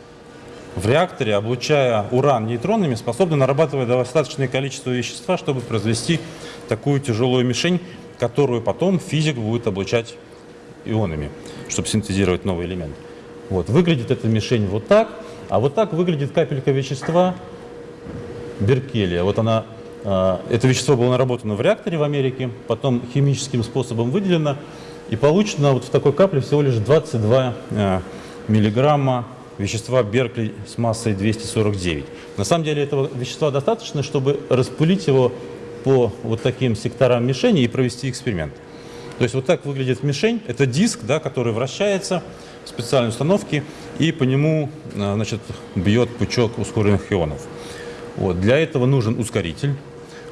в реакторе, облучая уран нейтронами, способны нарабатывать достаточное количество вещества, чтобы произвести такую тяжелую мишень, которую потом физик будет облучать ионами, чтобы синтезировать новый элемент. Вот, выглядит эта мишень вот так, а вот так выглядит капелька вещества Беркелия. Вот она, э, это вещество было наработано в реакторе в Америке, потом химическим способом выделено, и получено вот в такой капле всего лишь 22 э, миллиграмма вещества Беркли с массой 249. На самом деле этого вещества достаточно, чтобы распылить его по вот таким секторам мишени и провести эксперимент. То есть вот так выглядит мишень. Это диск, да, который вращается в специальной установке, и по нему значит, бьет пучок ускоренных ионов. Вот. Для этого нужен ускоритель.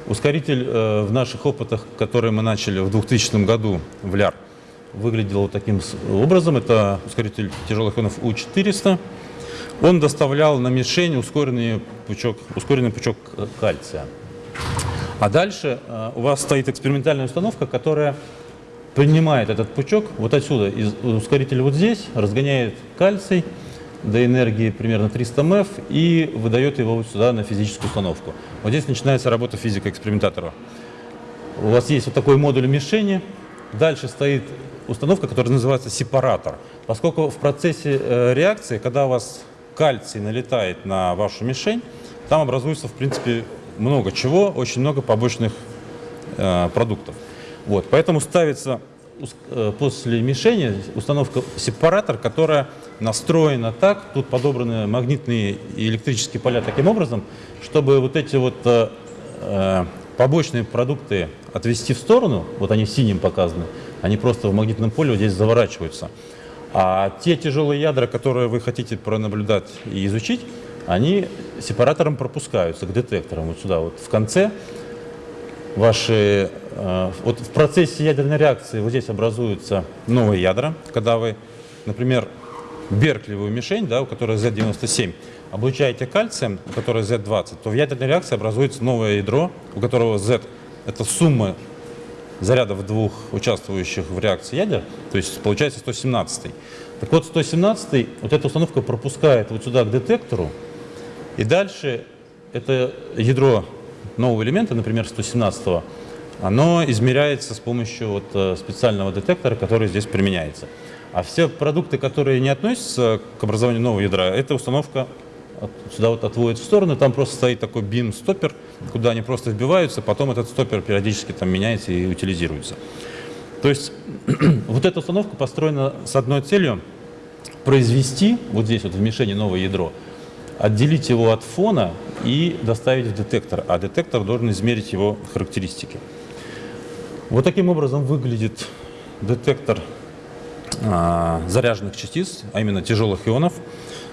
Ускоритель э, в наших опытах, которые мы начали в 2000 году в ЛЯР, выглядел вот таким образом. Это ускоритель тяжелых ионов У-400. Он доставлял на мишень ускоренный пучок, ускоренный пучок кальция. А дальше э, у вас стоит экспериментальная установка, которая принимает этот пучок вот отсюда, из ускорителя вот здесь, разгоняет кальций до энергии примерно 300 МФ и выдает его вот сюда на физическую установку. Вот здесь начинается работа физика-экспериментатора. У вас есть вот такой модуль мишени, дальше стоит установка, которая называется сепаратор. Поскольку в процессе э, реакции, когда у вас кальций налетает на вашу мишень, там образуется, в принципе, много чего, очень много побочных э, продуктов. Вот, поэтому ставится э, после мишени установка сепаратор, которая настроена так, тут подобраны магнитные и электрические поля таким образом, чтобы вот эти вот побочные продукты отвести в сторону, вот они синим показаны, они просто в магнитном поле здесь заворачиваются. А те тяжелые ядра, которые вы хотите пронаблюдать и изучить, они сепаратором пропускаются к детекторам. Вот сюда, вот в конце ваши... Э, вот в процессе ядерной реакции вот здесь образуются новые ядра. Когда вы, например, берклевую мишень, да, у которой Z97, облучаете кальцием, у которой Z20, то в ядерной реакции образуется новое ядро, у которого Z – это сумма зарядов двух участвующих в реакции ядер, то есть получается 117. Так вот, 117 вот эта установка пропускает вот сюда к детектору, и дальше это ядро нового элемента, например, 117 оно измеряется с помощью вот э, специального детектора, который здесь применяется. А все продукты, которые не относятся к образованию нового ядра, эта установка сюда вот отводит в сторону, там просто стоит такой бим-стоппер, куда они просто вбиваются, потом этот стоппер периодически там меняется и утилизируется. То есть вот эта установка построена с одной целью произвести вот здесь вот в мишени новое ядро, отделить его от фона и доставить в детектор, а детектор должен измерить его характеристики. Вот таким образом выглядит детектор а, заряженных частиц, а именно тяжелых ионов.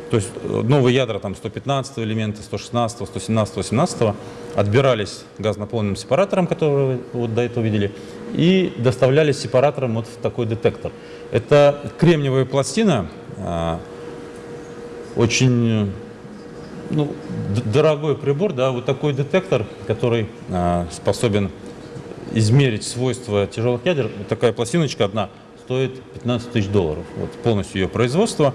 То есть э, новые ядра, там 115 элемента, 116, 117, 18 отбирались газонаполненным сепаратором, который вы вот до этого видели, и доставлялись сепаратором вот в такой детектор. Это кремниевая пластина, а, очень ну, дорогой прибор, да, вот такой детектор, который а, способен измерить свойства тяжелых ядер, такая пластиночка одна стоит 15 тысяч долларов, вот полностью ее производство.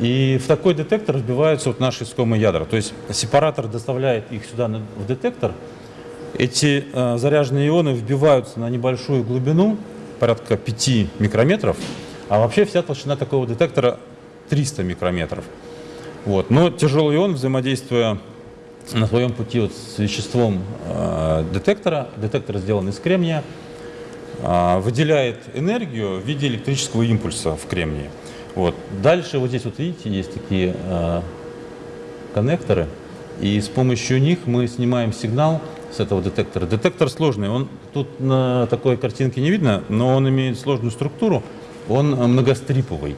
И в такой детектор вбиваются вот наши искомые ядра. То есть сепаратор доставляет их сюда в детектор. Эти э, заряженные ионы вбиваются на небольшую глубину, порядка 5 микрометров, а вообще вся толщина такого детектора 300 микрометров. Вот. Но тяжелый ион, взаимодействуя на своем пути вот с веществом э, детектора, детектор сделан из кремния, э, выделяет энергию в виде электрического импульса в кремнии. Вот. Дальше вот здесь вот видите, есть такие э, коннекторы, и с помощью них мы снимаем сигнал с этого детектора. Детектор сложный, он тут на такой картинке не видно, но он имеет сложную структуру, он многостриповый.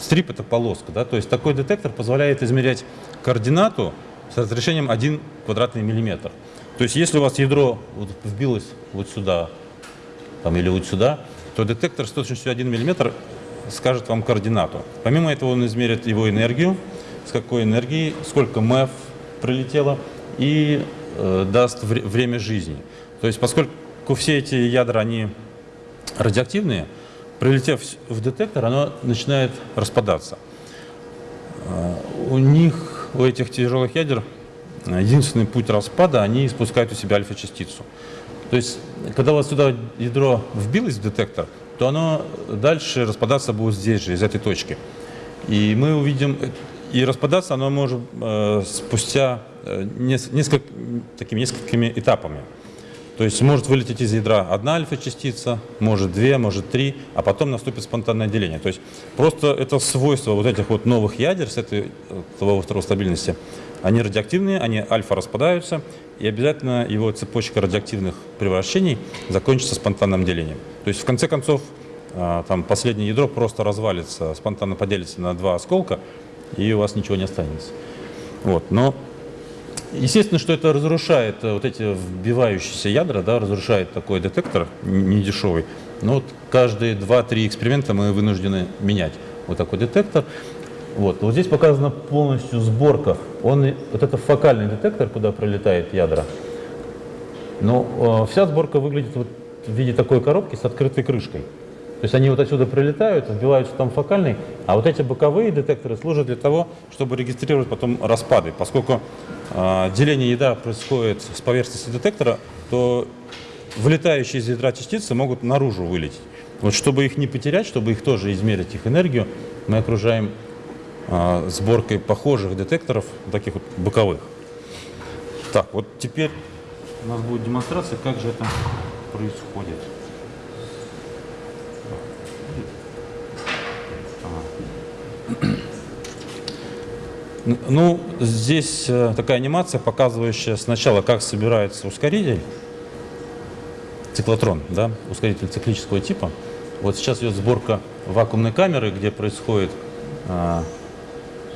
Стрип это полоска, да, то есть такой детектор позволяет измерять координату с разрешением 1 квадратный миллиметр. То есть если у вас ядро вот вбилось вот сюда там, или вот сюда, то детектор с точностью 1 миллиметр скажет вам координату. Помимо этого он измерит его энергию, с какой энергией, сколько МЭФ прилетело и э, даст вре время жизни. То есть поскольку все эти ядра, они радиоактивные, прилетев в детектор, оно начинает распадаться. Э, у них, у этих тяжелых ядер, единственный путь распада, они испускают у себя альфа-частицу. То есть, когда вас сюда ядро вбилось в детектор, то оно дальше распадаться будет здесь же, из этой точки. И мы увидим, и распадаться оно может э, спустя э, несколько, такими несколькими этапами. То есть может вылететь из ядра одна альфа-частица, может две, может три, а потом наступит спонтанное деление. То есть просто это свойство вот этих вот новых ядер с этой во второй стабильности, они радиоактивные, они альфа распадаются, и обязательно его цепочка радиоактивных превращений закончится спонтанным делением. То есть в конце концов а, там последнее ядро просто развалится, спонтанно поделится на два осколка, и у вас ничего не останется. Вот. Но Естественно, что это разрушает э, вот эти вбивающиеся ядра, да, разрушает такой детектор недешевый. Но вот каждые 2-3 эксперимента мы вынуждены менять вот такой детектор. Вот. вот здесь показана полностью сборка. Он, вот это фокальный детектор, куда пролетает ядра. Но э, вся сборка выглядит вот в виде такой коробки с открытой крышкой. То есть они вот отсюда прилетают, вбиваются там фокальный, а вот эти боковые детекторы служат для того, чтобы регистрировать потом распады. Поскольку э, деление ядра происходит с поверхности детектора, то вылетающие из ядра частицы могут наружу вылететь. Вот чтобы их не потерять, чтобы их тоже измерить, их энергию, мы окружаем сборкой похожих детекторов, таких вот боковых. Так, вот теперь у нас будет демонстрация, как же это происходит. Ну, здесь э, такая анимация, показывающая сначала, как собирается ускоритель, циклотрон, да, ускоритель циклического типа. Вот сейчас идет сборка вакуумной камеры, где происходит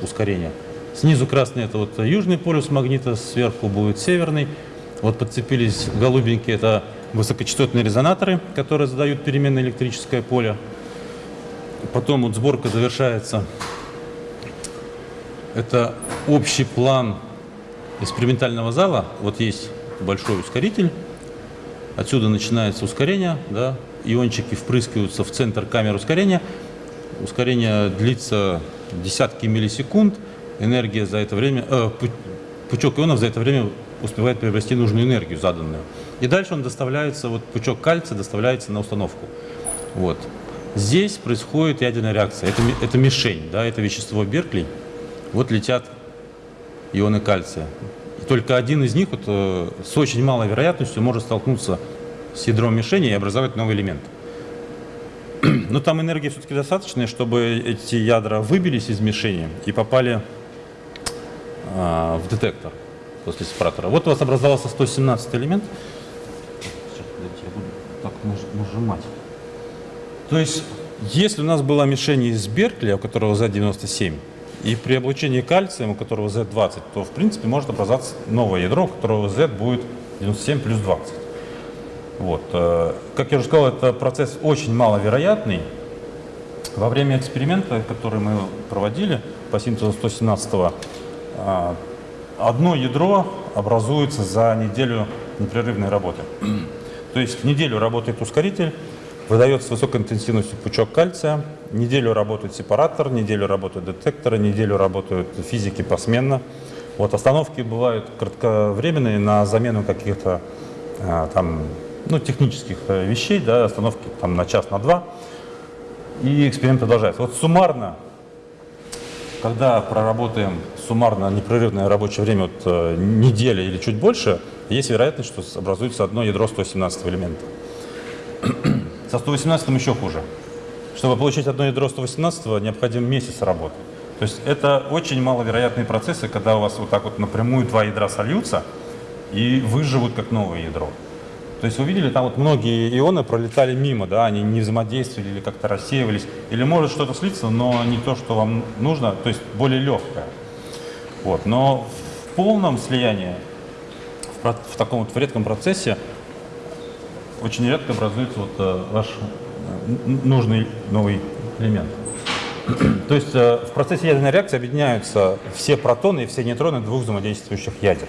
ускорение. Снизу красный это вот южный полюс магнита, сверху будет северный. Вот подцепились голубенькие, это высокочастотные резонаторы, которые задают переменное электрическое поле. Потом вот сборка завершается. Это общий план экспериментального зала. Вот есть большой ускоритель. Отсюда начинается ускорение. Да? Иончики впрыскиваются в центр камеры ускорения. Ускорение длится десятки миллисекунд. Энергия за это время, э, пучок ионов за это время успевает приобрести нужную энергию заданную. И дальше он доставляется, вот пучок кальция доставляется на установку. Вот. Здесь происходит ядерная реакция. Это, это мишень, да, это вещество Беркли. Вот летят ионы кальция. И только один из них вот, э, с очень малой вероятностью может столкнуться с ядром мишени и образовать новый элемент. Но там энергии все-таки достаточная, чтобы эти ядра выбились из мишени и попали а, в детектор после сепаратора. Вот у вас образовался 117 элемент. Сейчас, подождите, я буду так нажимать. То есть, если у нас была мишень из Беркли, у которого Z97, и при облучении кальцием, у которого Z20, то, в принципе, может образоваться новое ядро, у которого Z будет 97 плюс 20. Вот. Э, как я уже сказал, это процесс очень маловероятный. Во время эксперимента, который мы проводили по синтезу 117 а, одно ядро образуется за неделю непрерывной работы. То есть неделю работает ускоритель, выдается высокой интенсивностью пучок кальция, неделю работает сепаратор, неделю работают детекторы, неделю работают физики посменно. Вот остановки бывают кратковременные на замену каких-то а, там, ну, технических вещей, да, остановки там, на час, на два, и эксперимент продолжается. Вот суммарно, когда проработаем суммарно непрерывное рабочее время вот, э, недели или чуть больше, есть вероятность, что образуется одно ядро 117 элемента. Со 118 еще хуже. Чтобы получить одно ядро 118 необходим месяц работы. То есть это очень маловероятные процессы, когда у вас вот так вот напрямую два ядра сольются и выживут как новое ядро. То есть вы видели, там вот многие ионы пролетали мимо, да, они не взаимодействовали или как-то рассеивались. Или может что-то слиться, но не то, что вам нужно, то есть более легкое. Вот. Но в полном слиянии, в, в таком вот в редком процессе, очень редко образуется вот э, ваш э, нужный новый элемент. То есть э, в процессе ядерной реакции объединяются все протоны и все нейтроны двух взаимодействующих ядер.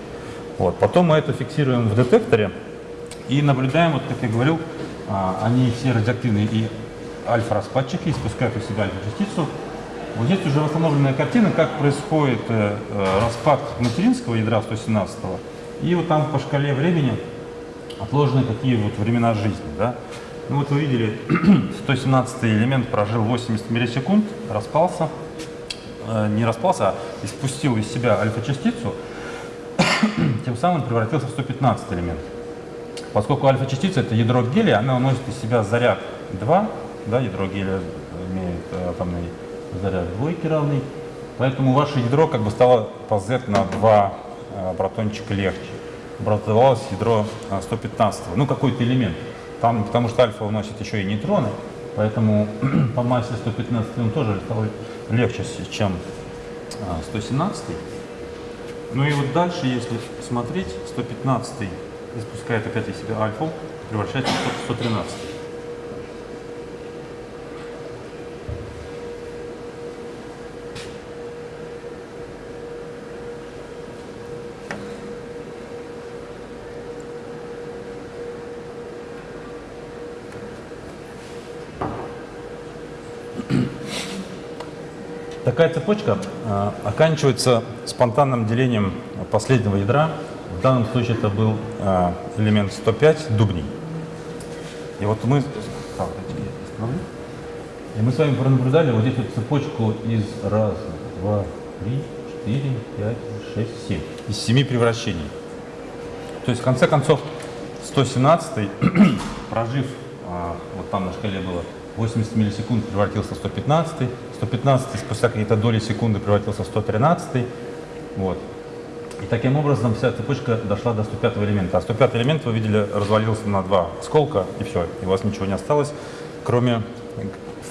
Вот. Потом мы это фиксируем в детекторе и наблюдаем, вот как я говорил, а, они все радиоактивные и альфа-распадчики, испускают из себя альфа-частицу, вот здесь уже восстановленная картина, как происходит э, э распад материнского ядра 117 -го. И вот там по шкале времени отложены какие вот времена жизни. Да? Ну вот вы видели, 117 элемент прожил 80 миллисекунд, распался, э, не распался, а испустил из себя альфа-частицу, тем самым превратился в 115 элемент. Поскольку альфа-частица это ядро гелия, она уносит из себя заряд 2, да, ядро гелия имеет э, атомный заряд двойки равный. Поэтому ваше ядро как бы стало по Z на 2 э, протончика легче. Образовалось ядро 115, э, ну какой-то элемент. Там, потому что альфа уносит еще и нейтроны, поэтому по массе 115 он тоже стал легче, чем 117. Э, Ну и вот дальше, если смотреть, 115 испускает опять из себя альфу, превращается в 113. Такая цепочка э, оканчивается спонтанным делением последнего ядра. В данном случае это был э, элемент 105, дубний. И вот мы... И мы с вами пронаблюдали вот эту цепочку из раз, два, три, четыре, пять, шесть, семь. Из семи превращений. То есть в конце концов 117 прожив, а, вот там на шкале было 80 миллисекунд, превратился в 115 115 спустя какие-то доли секунды превратился в 113 вот. И таким образом вся цепочка дошла до 105 элемента. А 105 элемент, вы видели, развалился на два сколка, и все, и у вас ничего не осталось, кроме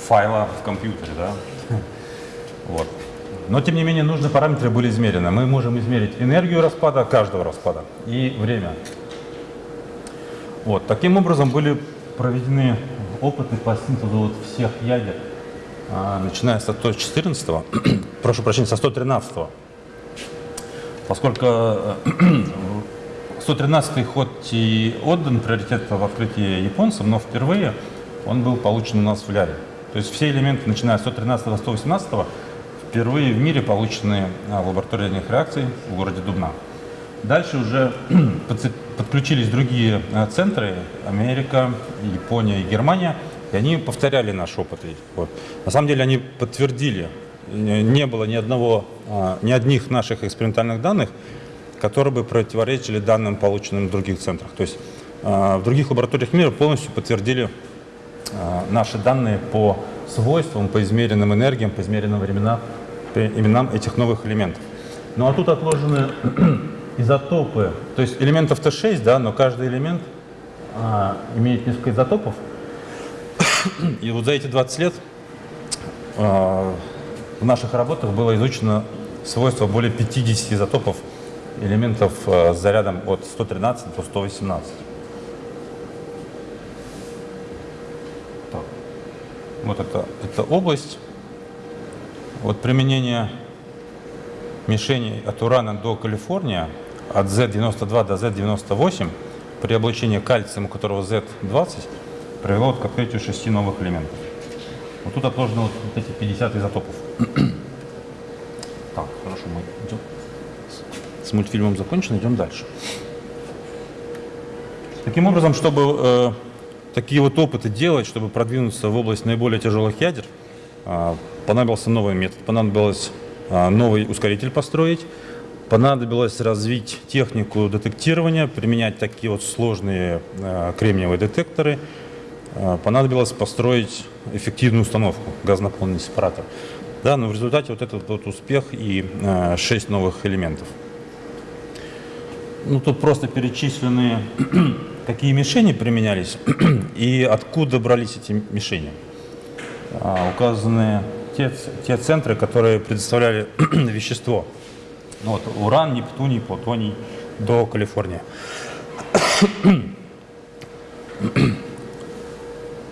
файла в компьютере. Да? Вот. Но, тем не менее, нужные параметры были измерены. Мы можем измерить энергию распада, каждого распада, и время. Вот. Таким образом были проведены опыты по синтезу вот всех ядер а, начиная со 114, прошу прощения, со 113, поскольку 113 э, хоть и отдан приоритет в открытии японцам, но впервые он был получен у нас в Ляре. То есть все элементы, начиная с 113 до 118, впервые в мире получены а, в лаборатории ядерных реакций в городе Дубна. Дальше уже подключились другие а, центры, Америка, Япония и Германия – и они повторяли наш опыт. Вот. На самом деле они подтвердили, не было ни одного, а, ни одних наших экспериментальных данных, которые бы противоречили данным, полученным в других центрах. То есть а, в других лабораториях мира полностью подтвердили а, наши данные по свойствам, по измеренным энергиям, по измеренным временам, по именам этих новых элементов. Ну а тут отложены изотопы, то есть элементов Т6, да, но каждый элемент а, имеет несколько изотопов, и вот за эти 20 лет в наших работах было изучено свойства более 50 изотопов элементов э, с зарядом от 113 до 118. Так. Вот это, это область. Вот применение мишеней от Урана до Калифорнии, от Z92 до Z98, при облучении кальцием, у которого Z20, привело к открытию шести новых элементов. Вот тут отложены вот эти 50 изотопов. Хорошо, мы идем. С мультфильмом закончено, идем дальше. Таким образом, чтобы э, такие вот опыты делать, чтобы продвинуться в область наиболее тяжелых ядер, э, понадобился новый метод, понадобилось э, новый ускоритель построить, понадобилось развить технику детектирования, применять такие вот сложные э, кремниевые детекторы – Э, понадобилось построить эффективную установку, газонаполненный сепаратор. Да, но в результате вот этот вот успех и э, 6 новых элементов. Ну, тут просто перечислены, какие мишени применялись и откуда брались эти мишени. А, указаны те, те центры, которые предоставляли вещество. Ну, вот, уран, нептуний, плутоний до Калифорнии.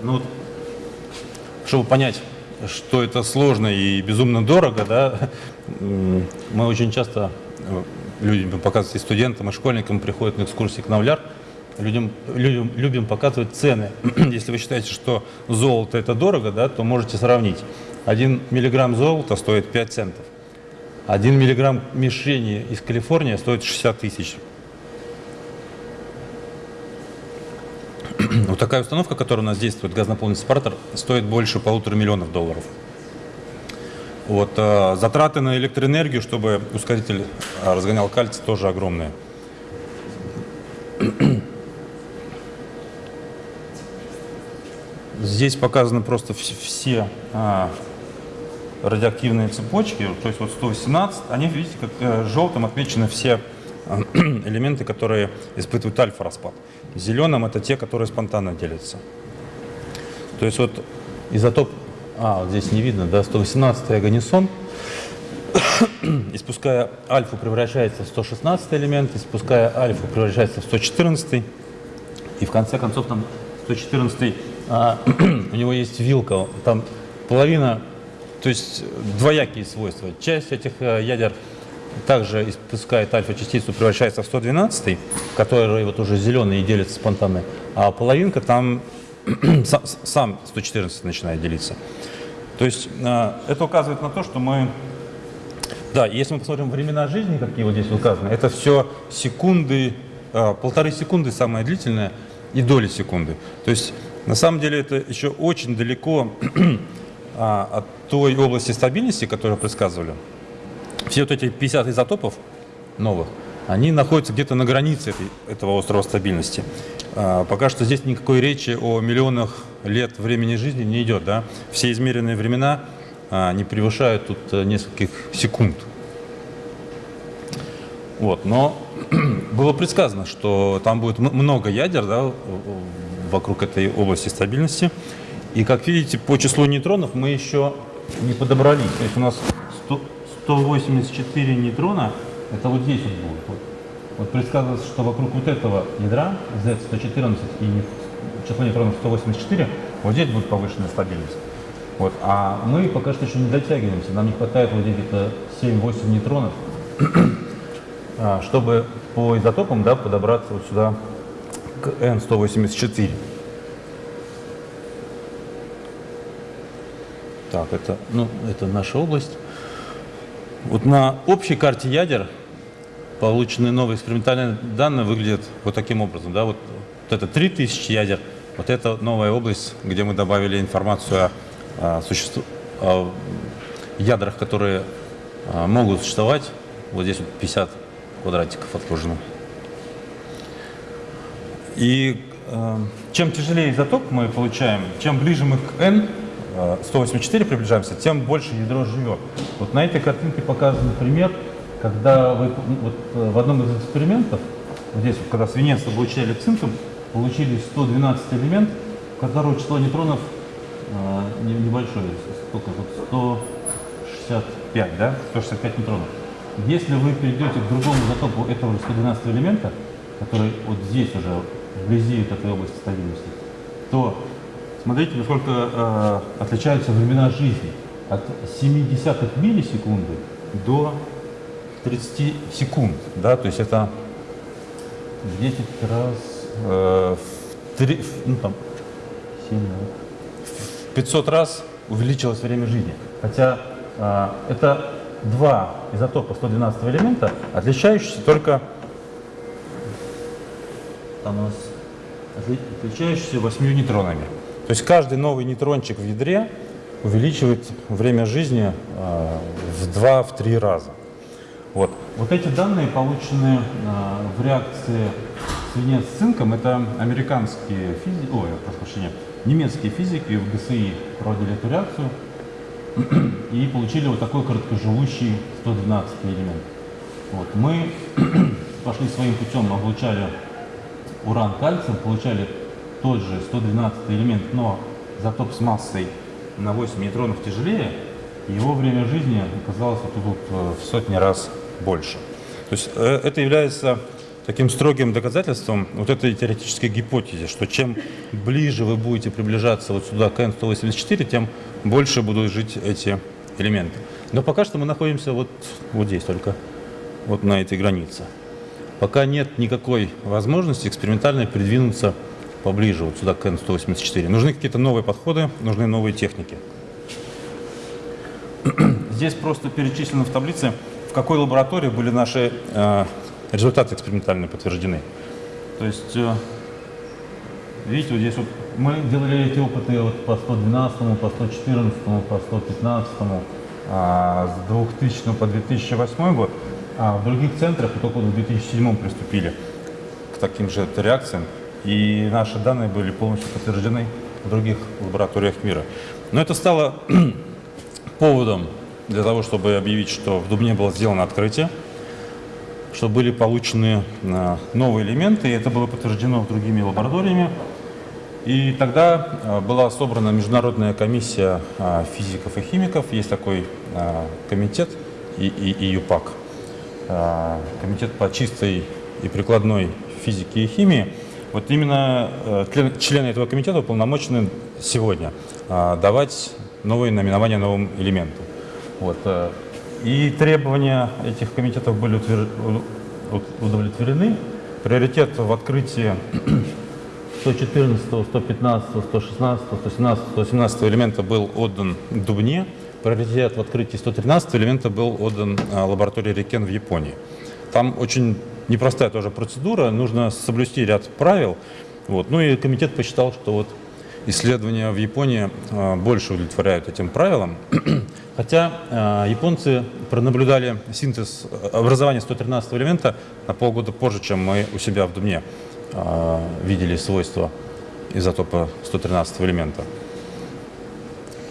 Ну, чтобы понять, что это сложно и безумно дорого, да, мы очень часто э, людям показывать и студентам, и школьникам приходят на экскурсии к нам в ЛЯР, людям, людям любим показывать цены. Если вы считаете, что золото это дорого, да, то можете сравнить. Один миллиграмм золота стоит 5 центов. Один миллиграмм мишени из Калифорнии стоит 60 тысяч. Вот такая установка, которая у нас действует, газонаполненный сепаратор, стоит больше полутора миллионов долларов. Вот, э, затраты на электроэнергию, чтобы ускоритель э, разгонял кальций, тоже огромные. Здесь показаны просто все а, радиоактивные цепочки, то есть вот 118, они, видите, как э, желтым отмечены все элементы, которые испытывают альфа-распад. Зеленым это те, которые спонтанно делятся. То есть вот изотоп, а, вот здесь не видно, да, 118 агонисон, испуская альфу, превращается в 116 элемент, испуская альфу, превращается в 114. И в конце концов там 114 а, у него есть вилка, там половина, то есть двоякие свойства. Часть этих а, ядер также испускает альфа-частицу, превращается в 112, который вот уже зеленый и делится спонтанно, а половинка там сам 114 начинает делиться. То есть э, это указывает на то, что мы... Да, если мы посмотрим времена жизни, какие вот здесь указаны, это все секунды, э, полторы секунды самое длительное и доли секунды. То есть на самом деле это еще очень далеко а, от той области стабильности, которую предсказывали. Все вот эти 50 изотопов новых, они находятся где-то на границе этой, этого острова стабильности. А, пока что здесь никакой речи о миллионах лет времени жизни не идет. Да? Все измеренные времена а, не превышают тут э, нескольких секунд. Вот, но было предсказано, что там будет много ядер да, вокруг этой области стабильности. И как видите, по числу нейтронов мы еще не подобрались. То есть у нас 100, 184 нейтрона, это вот здесь вот будет. Вот предсказывается, что вокруг вот этого ядра Z114 и число нейтронов 184, вот здесь будет повышенная стабильность. Вот. А мы пока что еще не дотягиваемся, нам не хватает вот где-то 7-8 нейтронов, а, чтобы по изотопам да, подобраться вот сюда к N184. Так, это, ну, это наша область. Вот на общей карте ядер полученные новые экспериментальные данные выглядят вот таким образом. Да? Вот, вот это 3000 ядер, вот это новая область, где мы добавили информацию о, о, существу, о ядрах, которые а, могут существовать. Вот здесь вот 50 квадратиков отложено. И э, чем тяжелее изотоп мы получаем, чем ближе мы к N, 184 приближаемся, тем больше ядро живет. Вот на этой картинке показан пример когда вы вот, э, в одном из экспериментов, вот здесь, вот, когда свинец облучали цинком, получили 112 элемент, у которого число нейтронов э, небольшое, сколько тут, 165, да, 165 нейтронов. Если вы перейдете к другому изотопу этого 112 элемента, который вот здесь уже, вблизи этой области стабильности, то смотрите, насколько э, отличаются времена жизни. От 0,7 миллисекунды до 30 секунд, да, то есть это в 10 раз, э, в 3, ну там, 7, в 500 раз увеличилось время жизни. Хотя э, это два изотопа 112 элемента, отличающиеся только там у нас отличающиеся 8 нейтронами. То есть каждый новый нейтрончик в ядре увеличивает время жизни э, в 2-3 раза. Вот. вот эти данные, полученные э, в реакции свинец с цинком, это американские физики, ой, прошу прощения, немецкие физики в ГСИ проводили эту реакцию и получили вот такой короткоживущий 112 элемент. Вот. Мы пошли своим путем, облучали уран кальцием, получали тот же 112 элемент, но затоп с массой на 8 нейтронов тяжелее, его время жизни оказалось вот тут э, в сотни раз больше. То есть э, это является таким строгим доказательством вот этой теоретической гипотезы, что чем ближе вы будете приближаться вот сюда к N184, тем больше будут жить эти элементы. Но пока что мы находимся вот, вот здесь только, вот на этой границе. Пока нет никакой возможности экспериментально придвинуться поближе вот сюда к N184. Нужны какие-то новые подходы, нужны новые техники. Здесь просто перечислено в таблице, в какой лаборатории были наши э, результаты экспериментальные подтверждены. То есть, э, видите, вот здесь вот мы делали эти опыты вот по 112, по 114, по 115, а с 2000 по 2008 год, а в других центрах только в 2007 приступили к таким же реакциям, и наши данные были полностью подтверждены в других лабораториях мира. Но это стало поводом для того, чтобы объявить, что в Дубне было сделано открытие, что были получены э, новые элементы, и это было подтверждено другими лабораториями. И тогда э, была собрана международная комиссия э, физиков и химиков, есть такой комитет и, и, и ЮПАК. А, комитет по чистой и прикладной физике и химии. Вот именно э, члены этого комитета уполномочены сегодня а, давать новые наименования новым элементам. Вот. Э, и требования этих комитетов были удовлетворены. Приоритет в открытии 114, 115, 116, 117, 117 элемента был отдан Дубне. Приоритет в открытии 113 элемента был отдан лаборатории Рекен в Японии. Там очень непростая тоже процедура, нужно соблюсти ряд правил. Вот. Ну и комитет посчитал, что вот исследования в Японии а, больше удовлетворяют этим правилам. Хотя а, японцы пронаблюдали синтез образования 113 элемента на полгода позже, чем мы у себя в Думне. А, видели свойства изотопа 113 элемента.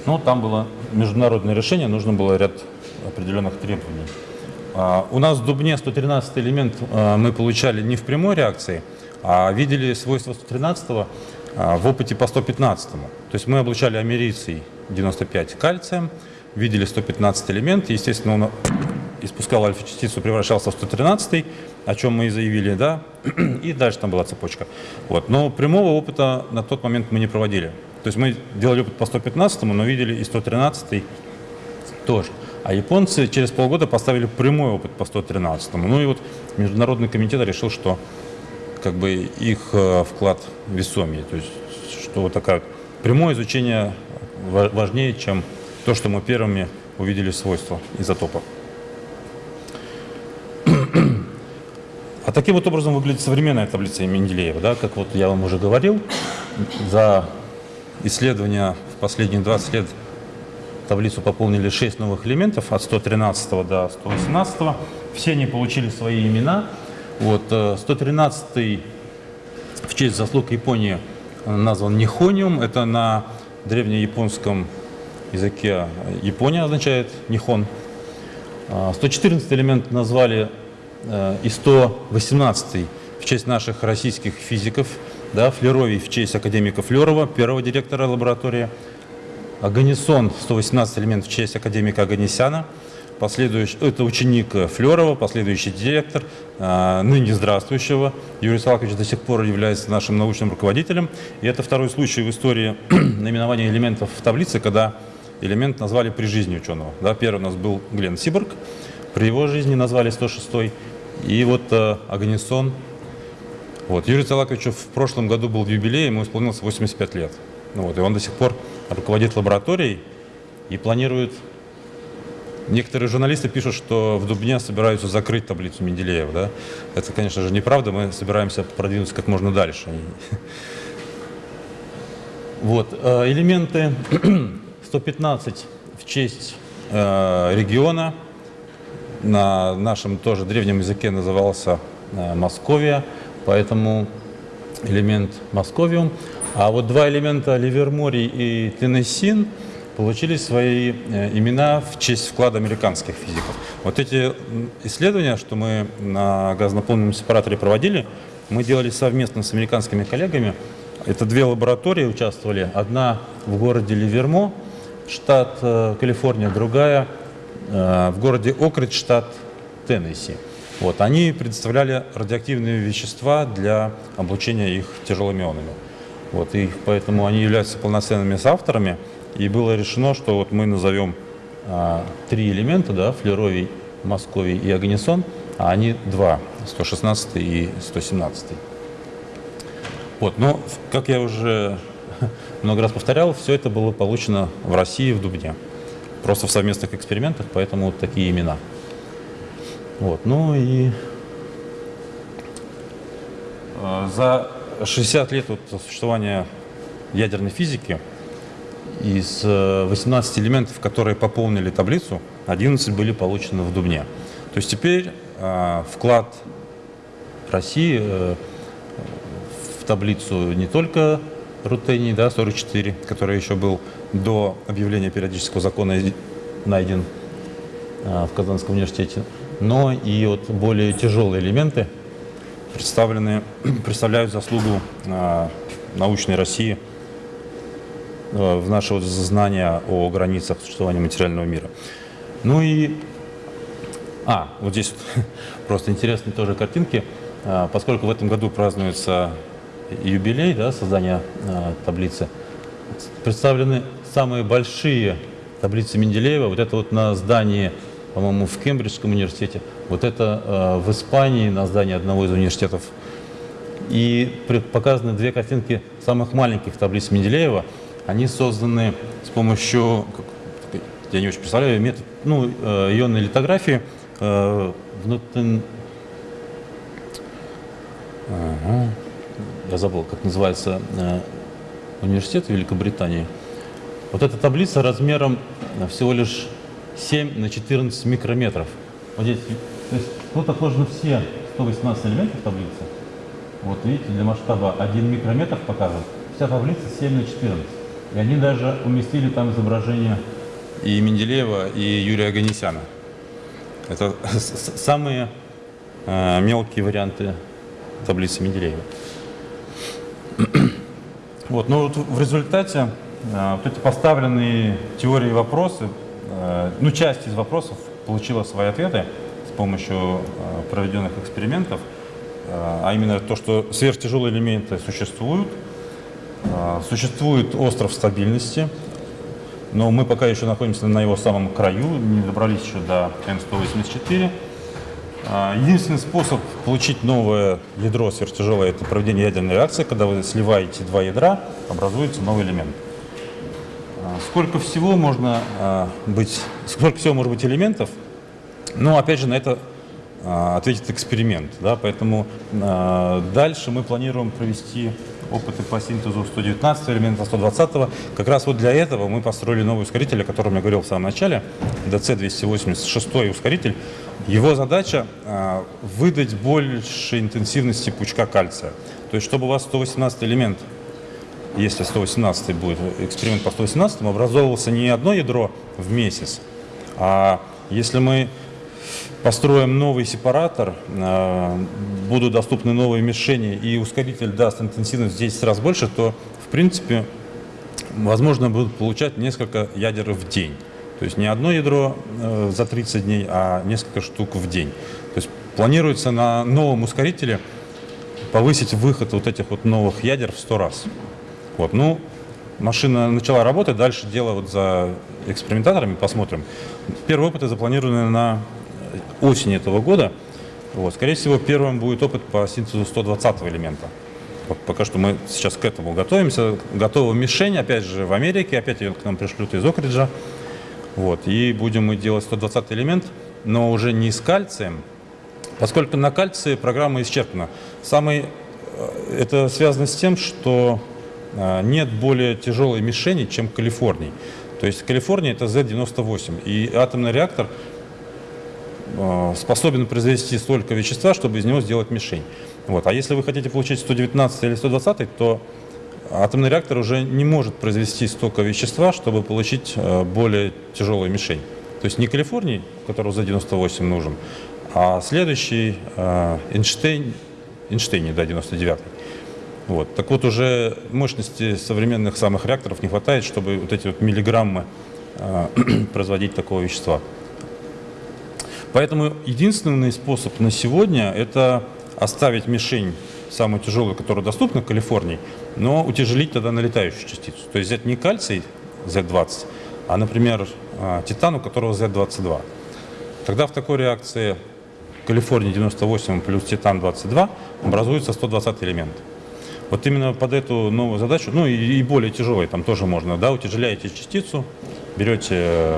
Ну, там было международное решение, нужно было ряд определенных требований. А, у нас в Дубне 113 элемент а, мы получали не в прямой реакции, а видели свойства 113 в опыте по 115. То есть мы облучали америций 95 кальцием, видели 115 элемент, естественно, он испускал альфа-частицу, превращался в 113, о чем мы и заявили, да, и дальше там была цепочка. Вот. Но прямого опыта на тот момент мы не проводили. То есть мы делали опыт по 115, но видели и 113 тоже. А японцы через полгода поставили прямой опыт по 113. Ну и вот Международный комитет решил, что как бы их э, вклад весомее. То есть что вот такая прямое изучение важнее, чем то, что мы первыми увидели свойства изотопа. А таким вот образом выглядит современная таблица Менделеева. Да? Как вот я вам уже говорил, за исследования в последние 20 лет таблицу пополнили 6 новых элементов от 113 до 118. Все они получили свои имена. Вот, 113 э, в честь заслуг Японии назван Нихониум. Это на древнеяпонском языке Япония означает Нихон. 114 элемент назвали Э, и 118 в честь наших российских физиков, да, Флеровий в честь академика Флерова, первого директора лаборатории, Аганисон, 118 элемент в честь академика Аганесяна, последующий, это ученик Флерова, последующий директор, э, ныне здравствующего. Юрий Салакович до сих пор является нашим научным руководителем. И это второй случай в истории наименования элементов в таблице, когда элемент назвали при жизни ученого. Да, первый у нас был Глен Сиборг, при его жизни назвали 106 и вот э. Вот. Юрию Талаковичу в прошлом году был юбилей, ему исполнилось 85 лет. Ну, вот, и он до сих пор руководит лабораторией и планирует... Некоторые журналисты пишут, что в Дубне собираются закрыть таблицу Менделеева. Да? Это, конечно же, неправда. Мы собираемся продвинуться как можно дальше. Вот. Э, элементы 115 в честь э, региона – на нашем тоже древнем языке назывался э, Московия, поэтому элемент Московиум. А вот два элемента Ливерморий и Теннессин получили свои э, имена в честь вклада американских физиков. Вот эти исследования, что мы на газонаполненном сепараторе проводили, мы делали совместно с американскими коллегами. Это две лаборатории участвовали. Одна в городе Ливермо, штат э, Калифорния, другая Э, в городе Окридж, штат Теннесси. Вот, они предоставляли радиоактивные вещества для облучения их тяжелыми ионами. Вот, и поэтому они являются полноценными соавторами. И было решено, что вот мы назовем а, три элемента, да, флеровий, московий и агнесон, а они два, 116 и 117. Вот, но, как я уже много раз повторял, все это было получено в России, в Дубне просто в совместных экспериментах, поэтому вот такие имена. Вот, ну и э, за 60 лет вот существования ядерной физики из 18 э, элементов, которые пополнили таблицу, 11 были получены в Дубне. То есть теперь э, вклад России э, в таблицу не только рутений, да, 44, который еще был до объявления периодического закона найден а, в Казанском университете, но и вот более тяжелые элементы представлены, представляют заслугу а, научной России а, в наше вот знание о границах существования материального мира. Ну и А, вот здесь вот просто интересные тоже картинки. А, Поскольку в этом году празднуется юбилей да, создания таблицы, представлены самые большие таблицы Менделеева. Вот это вот на здании, по-моему, в Кембриджском университете. Вот это а, в Испании на здании одного из университетов. И показаны две картинки самых маленьких таблиц Менделеева. Они созданы с помощью, я не очень представляю, метод, ну, э, ионной литографии. э, в Ноттен- Ага. Я забыл, как называется э, университет Великобритании. Вот эта таблица размером э, всего лишь 7 на 14 микрометров. Вот здесь, то есть тут отложены все 118 элементов таблицы. Вот видите, для масштаба 1 микрометр показан. Вся таблица 7 на 14. И они даже уместили там изображение и Менделеева, и Юрия Аганесяна. Это самые э, мелкие варианты таблицы Менделеева. Вот, но вот в результате э, вот эти поставленные теории вопросы, э, ну, часть из вопросов получила свои ответы помощью э, проведенных экспериментов, э, а именно то, что сверхтяжелые элементы существуют, э, существует остров стабильности, но мы пока еще находимся на его самом краю, не добрались еще до М184. А, Единственный способ получить новое ядро сверхтяжелое – это проведение ядерной реакции. Когда вы сливаете два ядра, образуется новый элемент. Сколько всего можно быть, сколько всего может быть элементов? Ну, опять же, на это а, ответит эксперимент. Да? Поэтому а, дальше мы планируем провести опыты по синтезу 119 элемента, 120 -го. Как раз вот для этого мы построили новый ускоритель, о котором я говорил в самом начале, DC-286 ускоритель. Его задача а, выдать больше интенсивности пучка кальция. То есть, чтобы у вас 118 элемент если 118 будет эксперимент по 118, образовывался не одно ядро в месяц, а если мы построим новый сепаратор, э, будут доступны новые мишени и ускоритель даст интенсивность в 10 раз больше, то в принципе возможно будут получать несколько ядер в день. То есть не одно ядро э, за 30 дней, а несколько штук в день. То есть планируется на новом ускорителе повысить выход вот этих вот новых ядер в 100 раз. Вот, ну, машина начала работать, дальше дело вот за экспериментаторами, посмотрим. Первые опыты запланированы на осень этого года. Вот, скорее всего, первым будет опыт по синтезу 120 элемента. Пока что мы сейчас к этому готовимся. Готова мишень, опять же, в Америке, опять ее к нам пришлют из Окриджа. Вот, и будем мы делать 120 элемент, но уже не с кальцием, поскольку на кальции программа исчерпана. Самый, э, это связано с тем, что э, нет более тяжелой мишени, чем Калифорний. То есть Калифорния это Z98, и атомный реактор способен произвести столько вещества, чтобы из него сделать мишень. Вот. А если вы хотите получить 119 или 120, то атомный реактор уже не может произвести столько вещества, чтобы получить э, более тяжелую мишень. То есть не Калифорний, которого за 98 нужен, а следующий э, Эйнштейн, Эйнштейн, да, 99. Вот. Так вот, уже мощности современных самых реакторов не хватает, чтобы вот эти вот миллиграммы э, производить такого вещества. Поэтому единственный способ на сегодня – это оставить мишень самую тяжелую, которая доступна в Калифорнии, но утяжелить тогда налетающую частицу. То есть взять не кальций Z20, а, например, а, титан, у которого Z22. Тогда в такой реакции Калифорния 98 плюс титан 22 образуется 120 элемент. Вот именно под эту новую задачу, ну и, и более тяжелые, там тоже можно, да, утяжеляете частицу, берете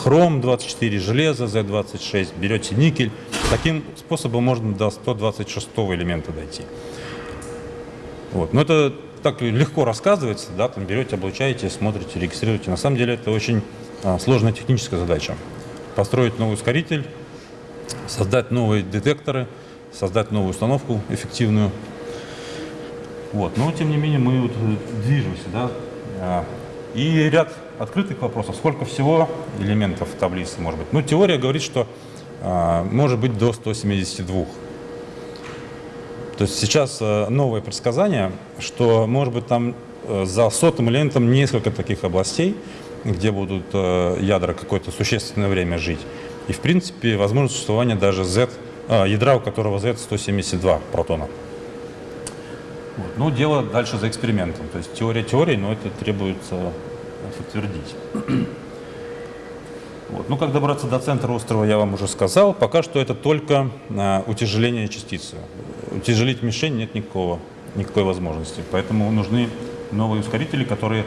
э, хром 24, железо Z26, берете никель. Таким способом можно до 126 элемента дойти. Вот. Но это так легко рассказывается, да, там берете, облучаете, смотрите, регистрируете. На самом деле это очень а, сложная техническая задача. Построить новый ускоритель, создать новые детекторы, создать новую установку эффективную. Вот. Но тем не менее мы вот э, движемся, да. А, И ряд открытых вопросов. Сколько всего элементов в таблице может быть? Ну, теория говорит, что а, может быть до 172. То есть сейчас э, новое предсказание, что может быть там э, за сотым элементом несколько таких областей, где будут э, ядра какое-то существенное время жить. И, в принципе, возможно существование даже Z, а, ядра, у которого Z172 протона. Вот. Ну, дело дальше за экспериментом. То есть теория теории, но это требуется подтвердить. Вот. Ну, как добраться до центра острова, я вам уже сказал. Пока что это только а, утяжеление частицы. Утяжелить мишень нет никакого, никакой возможности. Поэтому нужны новые ускорители, которые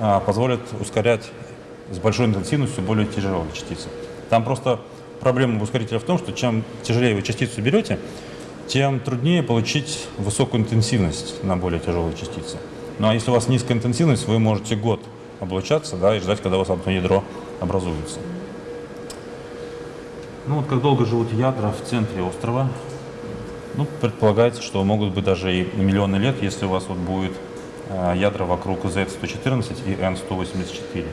а, позволят ускорять с большой интенсивностью более тяжелые частицы. Там просто проблема ускорителя в том, что чем тяжелее вы частицу берете, тем труднее получить высокую интенсивность на более тяжелые частицы. Ну а если у вас низкая интенсивность, вы можете год облучаться да, и ждать, когда у вас одно ядро образуется. Ну вот как долго живут ядра в центре острова? Ну, предполагается, что могут быть даже и миллионы лет, если у вас вот будет э, ядра вокруг Z114 и N184.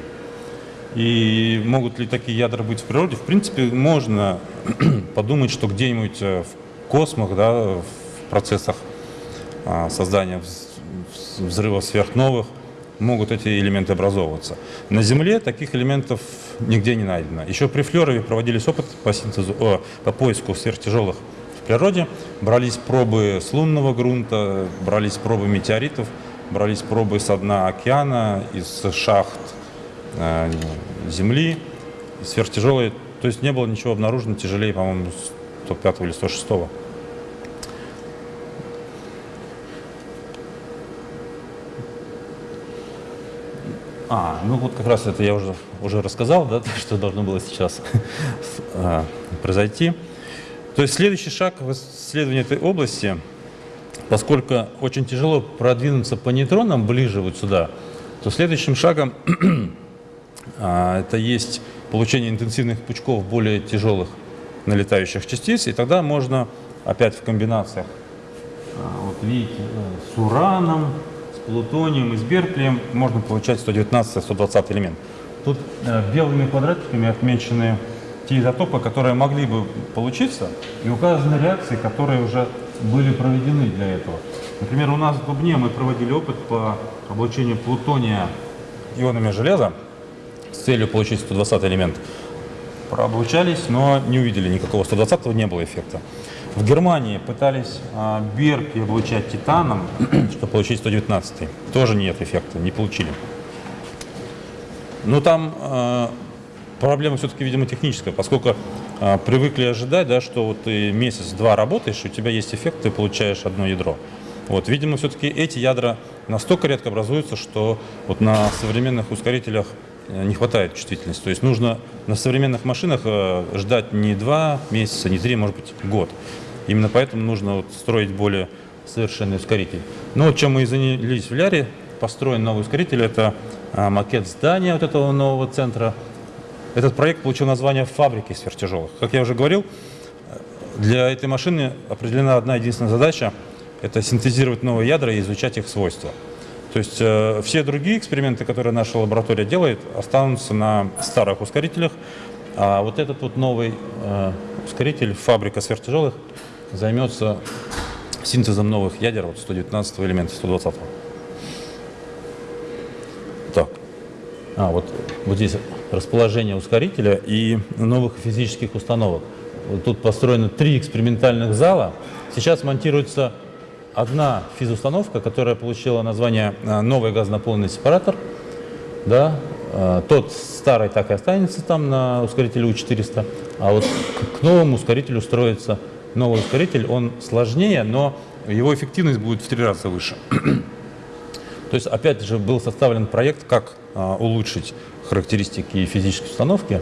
И могут ли такие ядра быть в природе? В принципе, можно подумать, что где-нибудь э, в космах, да, в процессах э, создания взрывов сверхновых могут эти элементы образовываться. На Земле таких элементов нигде не найдено. Еще при Флерове проводились опыты по, синтезу, о, по поиску сверхтяжелых в природе. Брались пробы с лунного грунта, брались пробы метеоритов, брались пробы с дна океана, из шахт э, Земли, сверхтяжелые. То есть не было ничего обнаружено тяжелее, по-моему, 105 или 106. -го. А, ну вот как раз это я уже, уже рассказал, да, что должно было сейчас а, произойти. То есть следующий шаг в исследовании этой области, поскольку очень тяжело продвинуться по нейтронам ближе вот сюда, то следующим шагом а, это есть получение интенсивных пучков более тяжелых налетающих частиц, и тогда можно опять в комбинациях, а, вот видите, с ураном, плутонием и с берклием можно получать 119-120 элемент. Тут э, белыми квадратиками отмечены те изотопы, которые могли бы получиться, и указаны реакции, которые уже были проведены для этого. Например, у нас в Дубне мы проводили опыт по облучению плутония ионами железа с целью получить 120 элемент. Прооблучались, но не увидели никакого 120 не было эффекта. В Германии пытались а, Берки облучать титаном, чтобы получить 119 Тоже нет эффекта, не получили. Но там а, проблема все-таки, видимо, техническая, поскольку а, привыкли ожидать, да, что вот ты месяц-два работаешь, у тебя есть эффект, ты получаешь одно ядро. Вот, видимо, все-таки эти ядра настолько редко образуются, что вот на современных ускорителях э, не хватает чувствительности. То есть нужно на современных машинах э, ждать не два месяца, не три, может быть, год. Именно поэтому нужно вот строить более совершенный ускоритель. Вот чем мы и занялись в Ляре, построен новый ускоритель, это а, макет здания вот этого нового центра. Этот проект получил название «Фабрики сверхтяжелых». Как я уже говорил, для этой машины определена одна единственная задача – это синтезировать новые ядра и изучать их свойства. То есть э, все другие эксперименты, которые наша лаборатория делает, останутся на старых ускорителях, а вот этот вот новый э, ускоритель «Фабрика сверхтяжелых» займется синтезом новых ядер, вот 119 элемента, 120 -го. Так, а вот, вот здесь расположение ускорителя и новых физических установок. Вот тут построено три экспериментальных зала. Сейчас монтируется одна физустановка, которая получила название а, «Новый газонаполненный сепаратор». Да, а, тот старый так и останется там на ускорителе У-400, а вот к новому ускорителю строится новый ускоритель, он сложнее, но его эффективность будет в три раза выше. То есть, опять же, был составлен проект, как а, улучшить характеристики физической установки.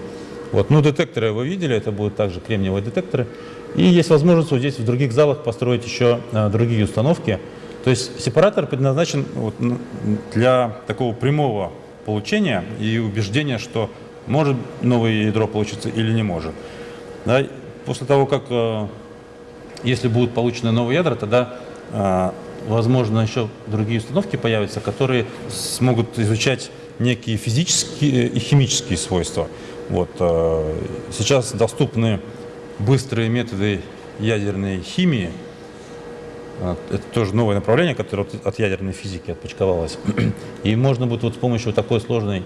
Вот, ну, детекторы вы видели, это будут также кремниевые детекторы. И есть возможность вот здесь в других залах построить еще а, другие установки. То есть сепаратор предназначен вот, для такого прямого получения и убеждения, что может новое ядро получиться или не может. Да, после того, как а, если будут получены новые ядра, тогда, а, возможно, еще другие установки появятся, которые смогут изучать некие физические и химические свойства. Вот. А, сейчас доступны быстрые методы ядерной химии. Это тоже новое направление, которое от ядерной физики отпочковалось. И можно будет вот с помощью такой сложной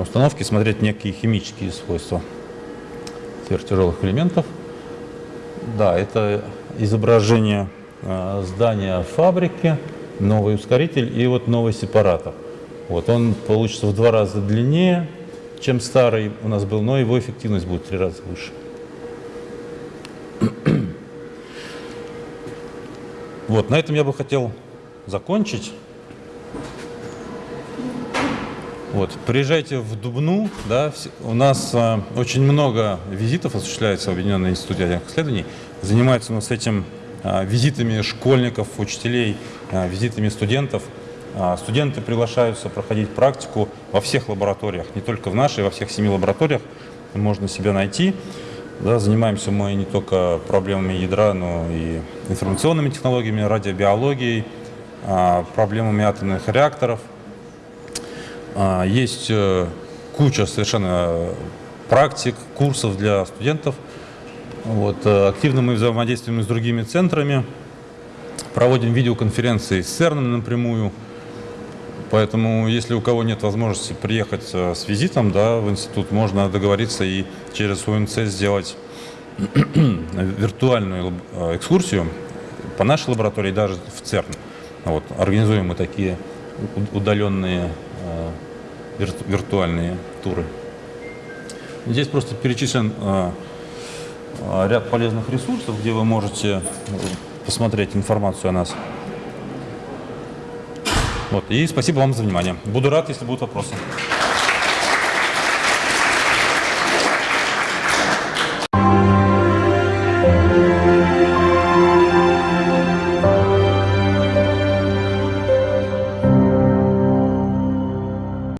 установки смотреть некие химические свойства сверхтяжелых элементов. Да, это изображение э, здания фабрики, новый ускоритель и вот новый сепаратор. Вот он получится в два раза длиннее, чем старый у нас был, но его эффективность будет в три раза выше. Вот, на этом я бы хотел закончить. Вот, приезжайте в Дубну, да, у нас а, очень много визитов осуществляется в Объединенный институт ядерных исследований. Занимается у нас этим а, визитами школьников, учителей, а, визитами студентов. А, студенты приглашаются проходить практику во всех лабораториях, не только в нашей, во всех семи лабораториях можно себя найти. Да, занимаемся мы не только проблемами ядра, но и информационными технологиями, радиобиологией, а, проблемами атомных реакторов. А, Есть э, куча совершенно практик, курсов для студентов. Вот, э, активно мы взаимодействуем с другими центрами, проводим видеоконференции с ЦЕРНом напрямую. Поэтому, если у кого нет возможности приехать э, с визитом да, в институт, можно договориться и через УНЦ сделать виртуальную экскурсию по нашей лаборатории, даже в ЦЕРН. Вот, организуем мы такие удаленные вирту- виртуальные туры. Здесь просто перечислен э, э, ряд полезных ресурсов, где вы можете э, посмотреть информацию о нас. Вот, и спасибо вам за внимание. Буду рад, если будут вопросы.